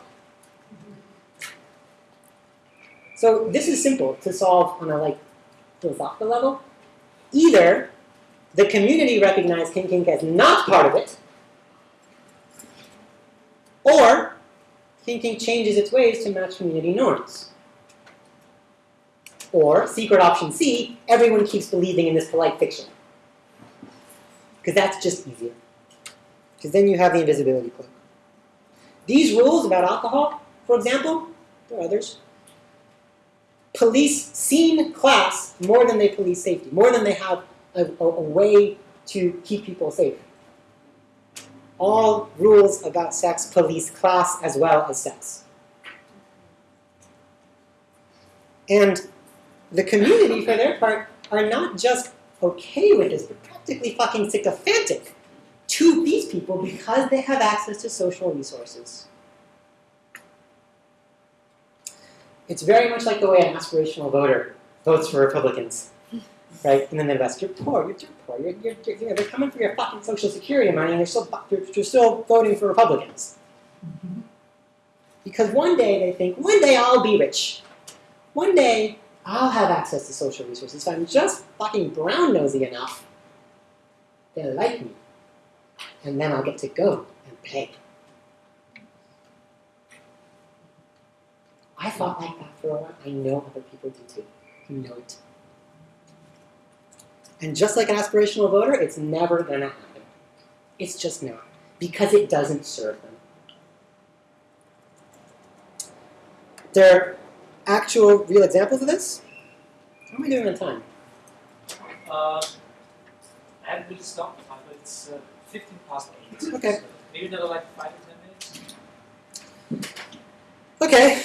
So this is simple to solve on a like philosophical level. Either the community recognized kink kink as not part of it, or thinking changes its ways to match community norms. Or, secret option C, everyone keeps believing in this polite fiction. Because that's just easier. Because then you have the invisibility cloak. These rules about alcohol, for example, there are others, police scene class more than they police safety, more than they have a, a, a way to keep people safe. All rules about sex police class as well as sex. And the community, for their part, are not just okay with this, but practically fucking sycophantic to these people because they have access to social resources. It's very much like the way an aspirational voter votes for Republicans, right? And then they ask, "You're poor. You're, you're poor. You're, you're, you're, you know, they're coming for your fucking social security money, and you're still you're, you're still voting for Republicans." Because one day they think, "One day I'll be rich. One day I'll have access to social resources. If I'm just fucking brown nosy enough, they'll like me, and then I'll get to go and pay." I thought like that for a while. I know other people do too. You know it. And just like an aspirational voter, it's never going to happen. It's just not. Because it doesn't serve them. There are actual, real examples of this. How am I doing on time? Uh, I haven't really stopped time, but it's uh, 15 past 8. Okay. So maybe another like 5 or 10 minutes. Okay,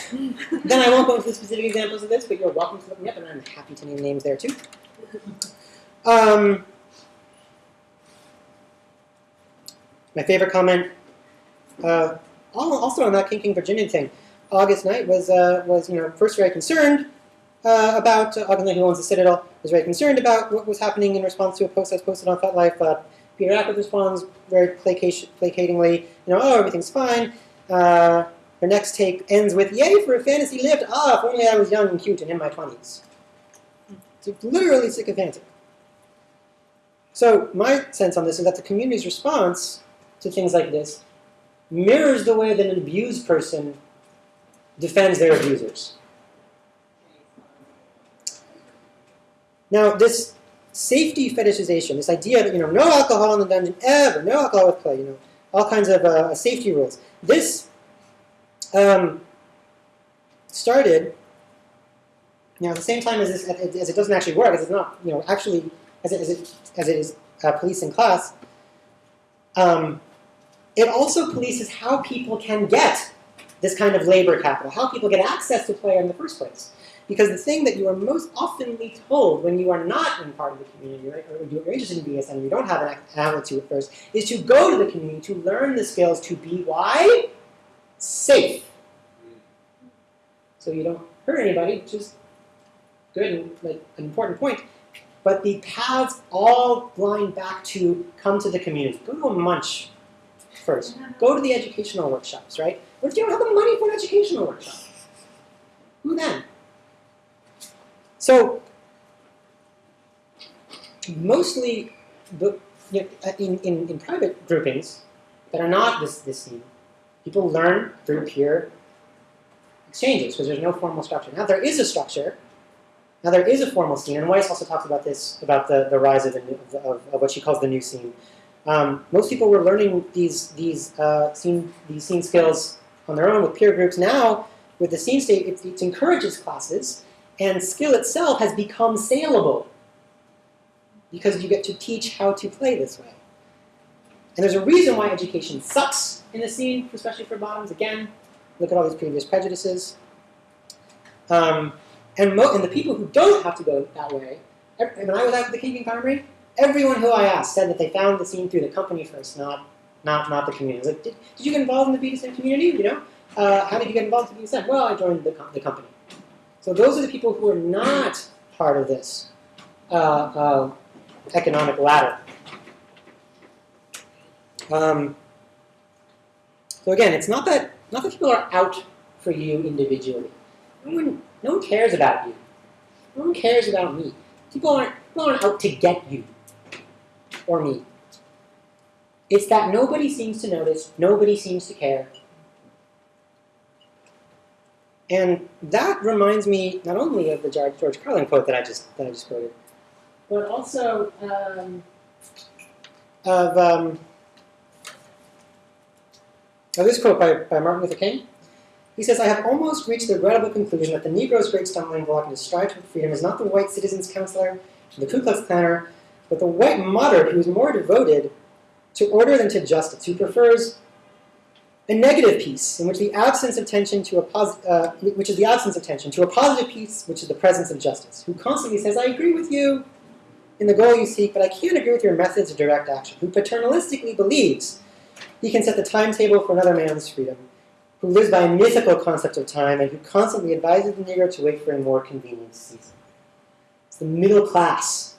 then I won't go into the specific examples of this, but you're welcome to look me up, and I'm happy to name names there too. Um, my favorite comment, uh, also on that King King Virginia thing, August Knight was uh, was you know first very concerned uh, about uh, August Knight, who owns the Citadel, was very concerned about what was happening in response to a post that's posted on FetLife. Uh, Peter Acworth responds very placatingly, you know, oh everything's fine. Uh, her next take ends with, Yay for a fantasy lift! Ah, if only I was young and cute and in my 20s. It's literally sycophantic. So, my sense on this is that the community's response to things like this mirrors the way that an abused person defends their abusers. Now, this safety fetishization, this idea that, you know, no alcohol in the dungeon ever, no alcohol with play, you know, all kinds of uh, safety rules. This um, started, you know, at the same time as, this, as it doesn't actually work, as it's not, you know, actually, as it, as it, as it is uh, policing class, um, it also polices how people can get this kind of labor capital, how people get access to play in the first place. Because the thing that you are most oftenly told when you are not in part of the community, right, or you're interested in BSM, you don't have an attitude at first, is to go to the community to learn the skills to be why safe. So you don't hurt anybody, which is good and like an important point. But the paths all line back to come to the community. Go to a munch first. Go to the educational workshops, right? What if you don't have the money for an educational workshop? Who then? So mostly you know, in, in, in private groupings that are not this, this scene, people learn through peer exchanges because there's no formal structure. Now there is a structure. Now there is a formal scene, and Weiss also talks about this about the, the rise of, the of, of what she calls the new scene. Um, most people were learning these these uh, scene these scene skills on their own with peer groups. Now with the scene state, it, it encourages classes, and skill itself has become saleable because you get to teach how to play this way. And there's a reason why education sucks in the scene, especially for bottoms. Again, look at all these previous prejudices. Um, and, mo- and the people who don't have to go that way, ev- when I was out at the King Primary, everyone who I asked said that they found the scene through the company first, not not not the community. I was like, did, did you get involved in the BDSM community? You know, uh, how did you get involved in BDSM? Well, I joined the, com- the company. So those are the people who are not part of this uh, uh, economic ladder. Um, so again, it's not that not that people are out for you individually. No one, no one cares about you. No one cares about me. People aren't, people aren't out to get you or me. It's that nobody seems to notice, nobody seems to care. And that reminds me not only of the George Carlin quote that I just that I just quoted, but also um, of um, of this quote by, by Martin Luther King. He says, I have almost reached the regrettable conclusion that the Negro's great stumbling block in his stride toward freedom is not the white citizen's counselor, the Ku Klux Klanner, but the white moderate who is more devoted to order than to justice, who prefers a negative peace in which the absence of tension to a uh, which is the absence of tension to a positive peace, which is the presence of justice, who constantly says, I agree with you in the goal you seek, but I can't agree with your methods of direct action, who paternalistically believes he can set the timetable for another man's freedom, who lives by a mythical concept of time, and who constantly advises the Negro to wait for a more convenient season. It's the middle class,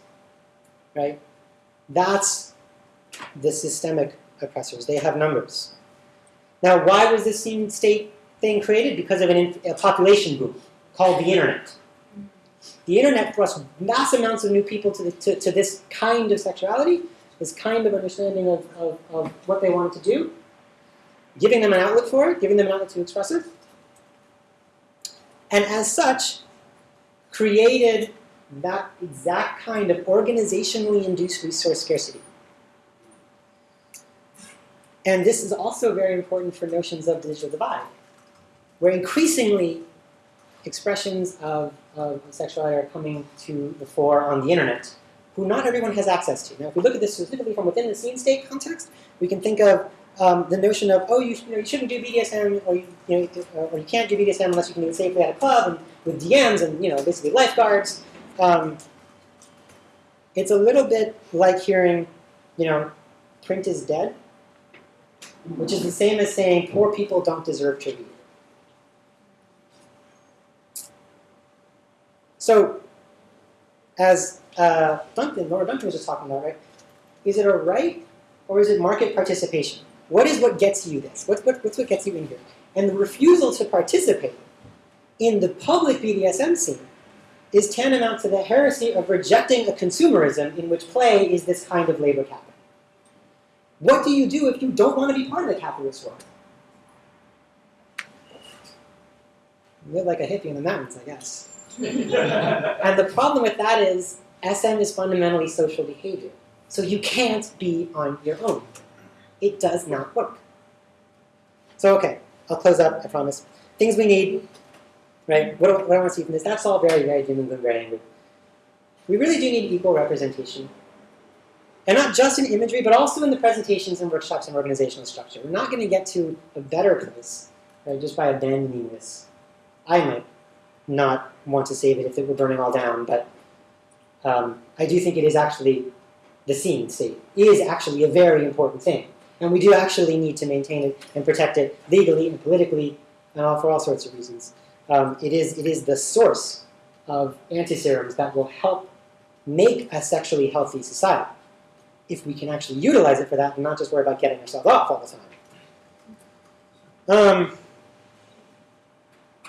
right? That's the systemic oppressors. They have numbers. Now, why was this scene state thing created? Because of an a population boom called the internet. The internet thrust mass amounts of new people to, the, to, to this kind of sexuality, this kind of understanding of, of, of what they wanted to do, giving them an outlet for it, giving them an outlet to express it, and as such, created that exact kind of organizationally induced resource scarcity. And this is also very important for notions of digital divide, where increasingly expressions of, of sexuality are coming to the fore on the internet, who not everyone has access to. Now, if we look at this specifically from within the scene state context, we can think of um, the notion of, oh, you, you, know, you shouldn't do BDSM, or you, you know, or you can't do BDSM unless you can do it safely at a club and with DMs and you know, basically lifeguards. Um, it's a little bit like hearing, you know, print is dead, which is the same as saying poor people don't deserve to read. So, as uh, Duncan, Laura Duncan was just talking about, right? Is it a right or is it market participation? What is what gets you this? What's what, what's what gets you in here? And the refusal to participate in the public BDSM scene is tantamount to the heresy of rejecting a consumerism in which play is this kind of labor capital. What do you do if you don't want to be part of the capitalist world? You Live like a hippie in the mountains, I guess. <laughs> and the problem with that is SM is fundamentally social behavior. So you can't be on your own. It does not work. So okay, I'll close up, I promise. Things we need, right? What, what I want to see from this, that's all very, very doom and very angry. We really do need equal representation. And not just in imagery, but also in the presentations and workshops and organizational structure. We're not going to get to a better place right, just by abandoning this. I might not want to save it if it were burning all down, but um, I do think it is actually the scene state is actually a very important thing, and we do actually need to maintain it and protect it legally and politically, and all for all sorts of reasons. Um, it is it is the source of antiserums that will help make a sexually healthy society if we can actually utilize it for that and not just worry about getting ourselves off all the time. Um,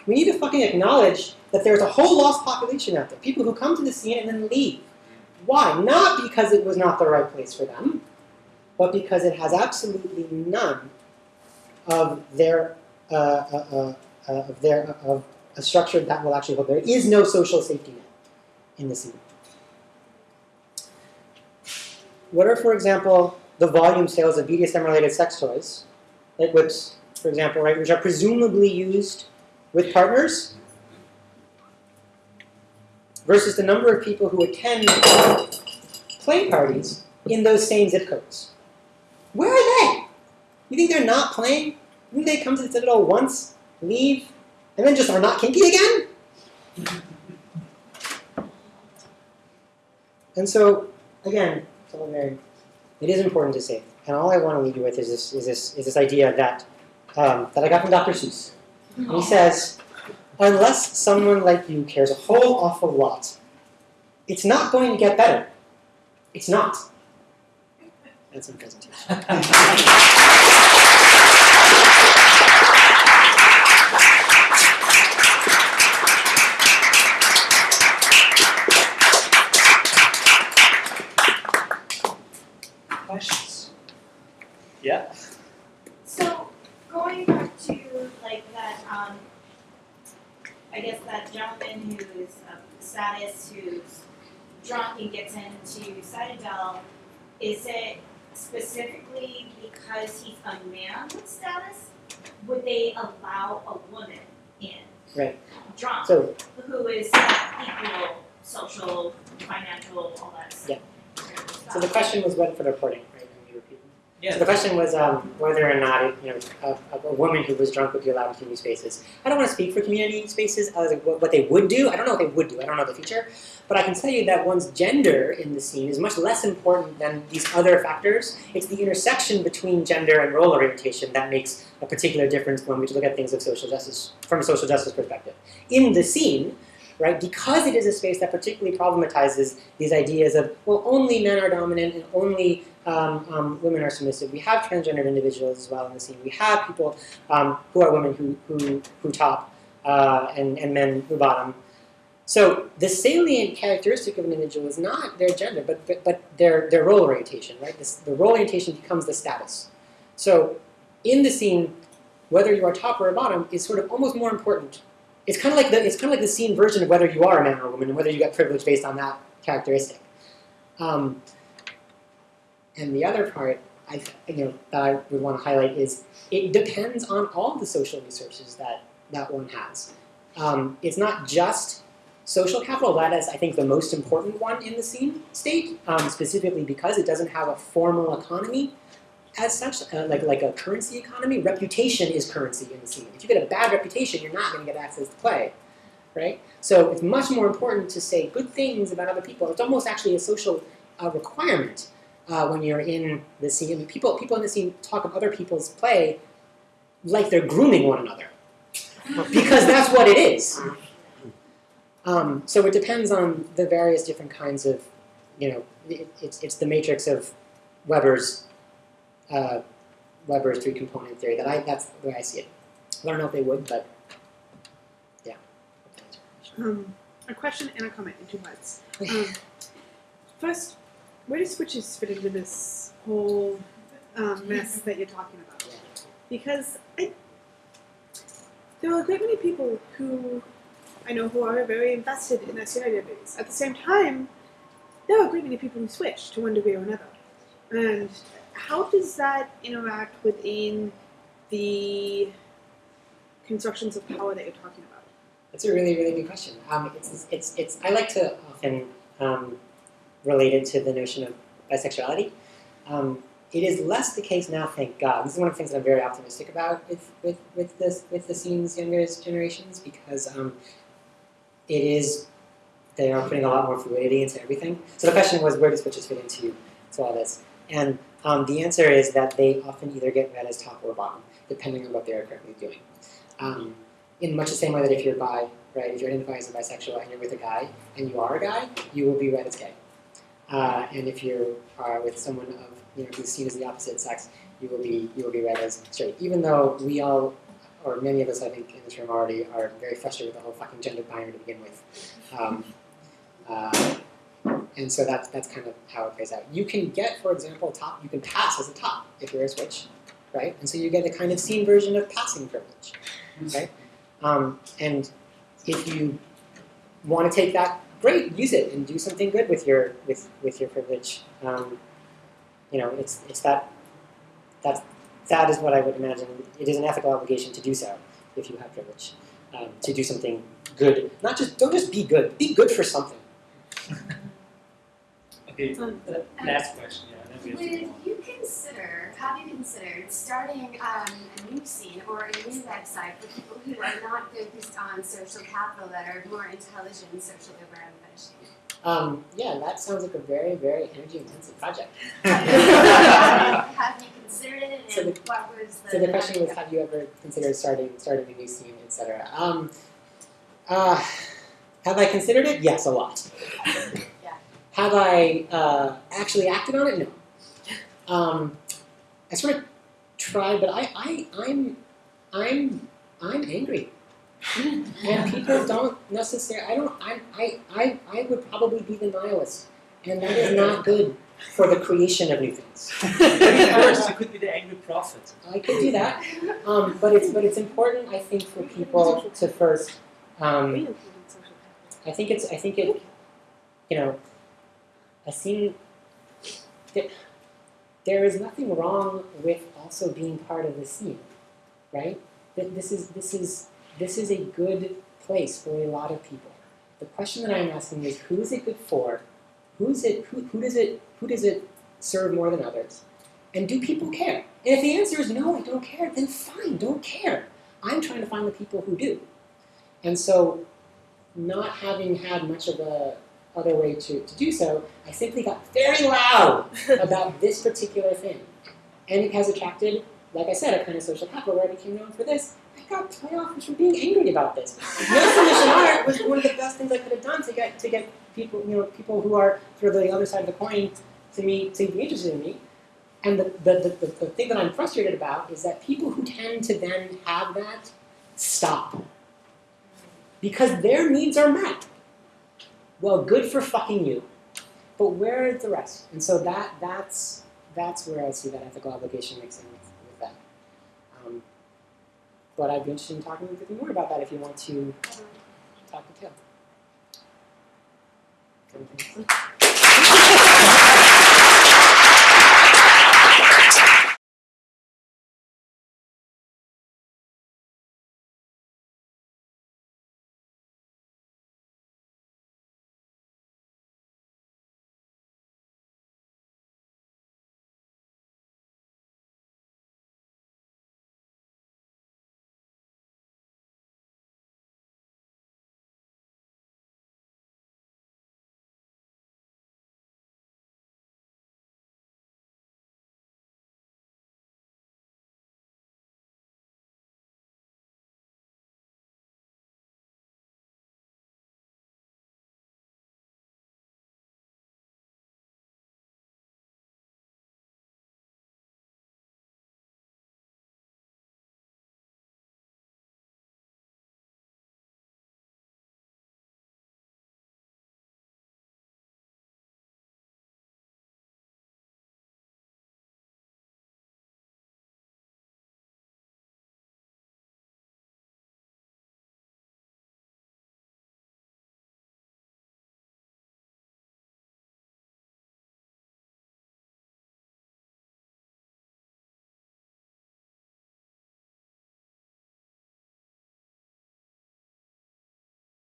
we need to fucking acknowledge that there's a whole lost population out there. People who come to the scene and then leave. Why? Not because it was not the right place for them, but because it has absolutely none of their uh, uh, uh, uh, of their of a structure that will actually hold. There is no social safety net in this scene. What are, for example, the volume sales of BDSM-related sex toys, like whips, for example, right, which are presumably used with partners, versus the number of people who attend play parties in those same zip codes? Where are they? You think they're not playing? You think they come to the Citadel once, leave, and then just are not kinky again? And so, again, it is important to say, and all I want to leave you with is this is this is this idea that um, that I got from Dr. Seuss. And he says, unless someone like you cares a whole awful lot, it's not going to get better. It's not. And some presentation. <laughs> Questions? Yeah. So going back to like that, um, I guess that gentleman who is of status who's drunk and gets into Citadel, is it specifically because he's a man with status? Would they allow a woman in? Right. Drunk, So who is equal, social, financial, all that stuff. Yeah. So the question was what for the reporting, right? Let me repeat. Yeah. So the question was um, whether or not, it, you know, a, a woman who was drunk would be allowed in community spaces. I don't want to speak for community spaces as like what, what they would do. I don't know what they would do. I don't know the future, but I can tell you that one's gender in the scene is much less important than these other factors. It's the intersection between gender and role orientation that makes a particular difference when we look at things of social justice from a social justice perspective. In the scene, right? Because it is a space that particularly problematizes these ideas of, well, only men are dominant and only um, um, women are submissive. We have transgendered individuals as well in the scene. We have people um, who are women who, who, who top uh, and, and men who bottom. So the salient characteristic of an individual is not their gender, but, but, but their, their role orientation, right? This, the role orientation becomes the status. So in the scene, whether you are top or bottom is sort of almost more important it's kind of like the it's kind of like the scene version of whether you are a man or a woman and whether you get privilege based on that characteristic. Um, and the other part I you know that I would want to highlight is it depends on all the social resources that that one has. Um, it's not just social capital. That is, I think, the most important one in the scene state, um, specifically because it doesn't have a formal economy as such, uh, like like a currency economy, reputation is currency in the scene. If you get a bad reputation, you're not going to get access to play, right? So it's much more important to say good things about other people. It's almost actually a social uh, requirement uh, when you're in the scene. I mean, people people in the scene talk of other people's play like they're grooming one another, because that's what it is. Um, so it depends on the various different kinds of, you know, it, it's it's the matrix of Weber's uh, Weber's three component theory. That I that's the way I see it. I don't know if they would, but yeah. Um, a question and a comment in two parts. <sighs> Um, first, where do switches fit into this whole um, mess that you're talking about? Because I, there are a great many people who I know who are very invested in their CI database. At the same time, there are a great many people who switch to one degree or another. And how does that interact within the constructions of power that you're talking about? That's a really really good question. Um, it's it's it's I like to often um, relate it to the notion of bisexuality. Um, it is less the case now, thank God. This is one of the things that I'm very optimistic about with with with this with the scene's younger generations because um, it is they are putting a lot more fluidity into everything. So the question was, where does switches fit into to all this? And um, the answer is that they often either get read as top or bottom, depending on what they are currently doing. Um, in much the same way that if you're bi, right, if you're identifying as a bisexual and you're with a guy and you are a guy, you will be read as gay. Uh, and if you are with someone of you know who's seen as the opposite sex, you will be you will be read as straight. Even though we all, or many of us, I think in this room already, are very frustrated with the whole fucking gender binary to begin with. Um, uh, and so that's that's kind of how it plays out. You can get, for example, top. You can pass as a top if you're a switch, right? And so you get a kind of scene version of passing privilege, right? Um, and if you want to take that, great, use it and do something good with your with with your privilege. Um, you know, it's it's that that's that is what I would imagine. It is an ethical obligation to do so if you have privilege, um, to do something good. Not just don't just be good. Be good for something. <laughs> Okay, uh, last question, yeah. Then we have to Would you consider, have you considered starting um, a new scene or a new website for people who are not focused on social capital that are more intelligent and socially aware and finishing? Um, yeah, that sounds like a very very energy intensive project. <laughs> <laughs> have you considered it and So the- what was the? So the question was, have you ever considered starting starting a new scene, etc. Um, uh, have I considered it? Yes, a lot. <laughs> Yeah. Have I uh, actually acted on it? No. Um, I sort of try, but I, I, I'm, I'm, I'm angry. <laughs> and people don't necessarily. I don't. I, I, I, I would probably be the nihilist, and that is not good for the creation of new things. <laughs> First, you could be the angry prophet. I could do that, um, but it's but it's important. I think for people to first. Um, We implement social capital. I think it's. I think it. You know, I think that there is nothing wrong with also being part of the scene, right? This is this is this is a good place for a lot of people. The question that I'm asking is, who is it good for? Who's it? Who, who does it? Who does it serve more than others? And do people care? And if the answer is no, I don't care, then fine, don't care. I'm trying to find the people who do. And so not having had much of a other way to, to do so, I simply got very loud <laughs> about this particular thing. And it has attracted, like I said, a kind of social capital where I became known for this. I got play offers for being angry about this. No submission <laughs> art was one of the best things I could have done to get to get people, you know, people who are sort of the other side of the coin to me to be interested in me. And the, the, the, the, the thing that I'm frustrated about is that people who tend to then have that stop because their needs are met. Well, good for fucking you. But where is the rest? And so that that's that's where I see that ethical obligation mixing with, with that. Um, but I'd be interested in talking with you more about that if you want to talk to Taylor.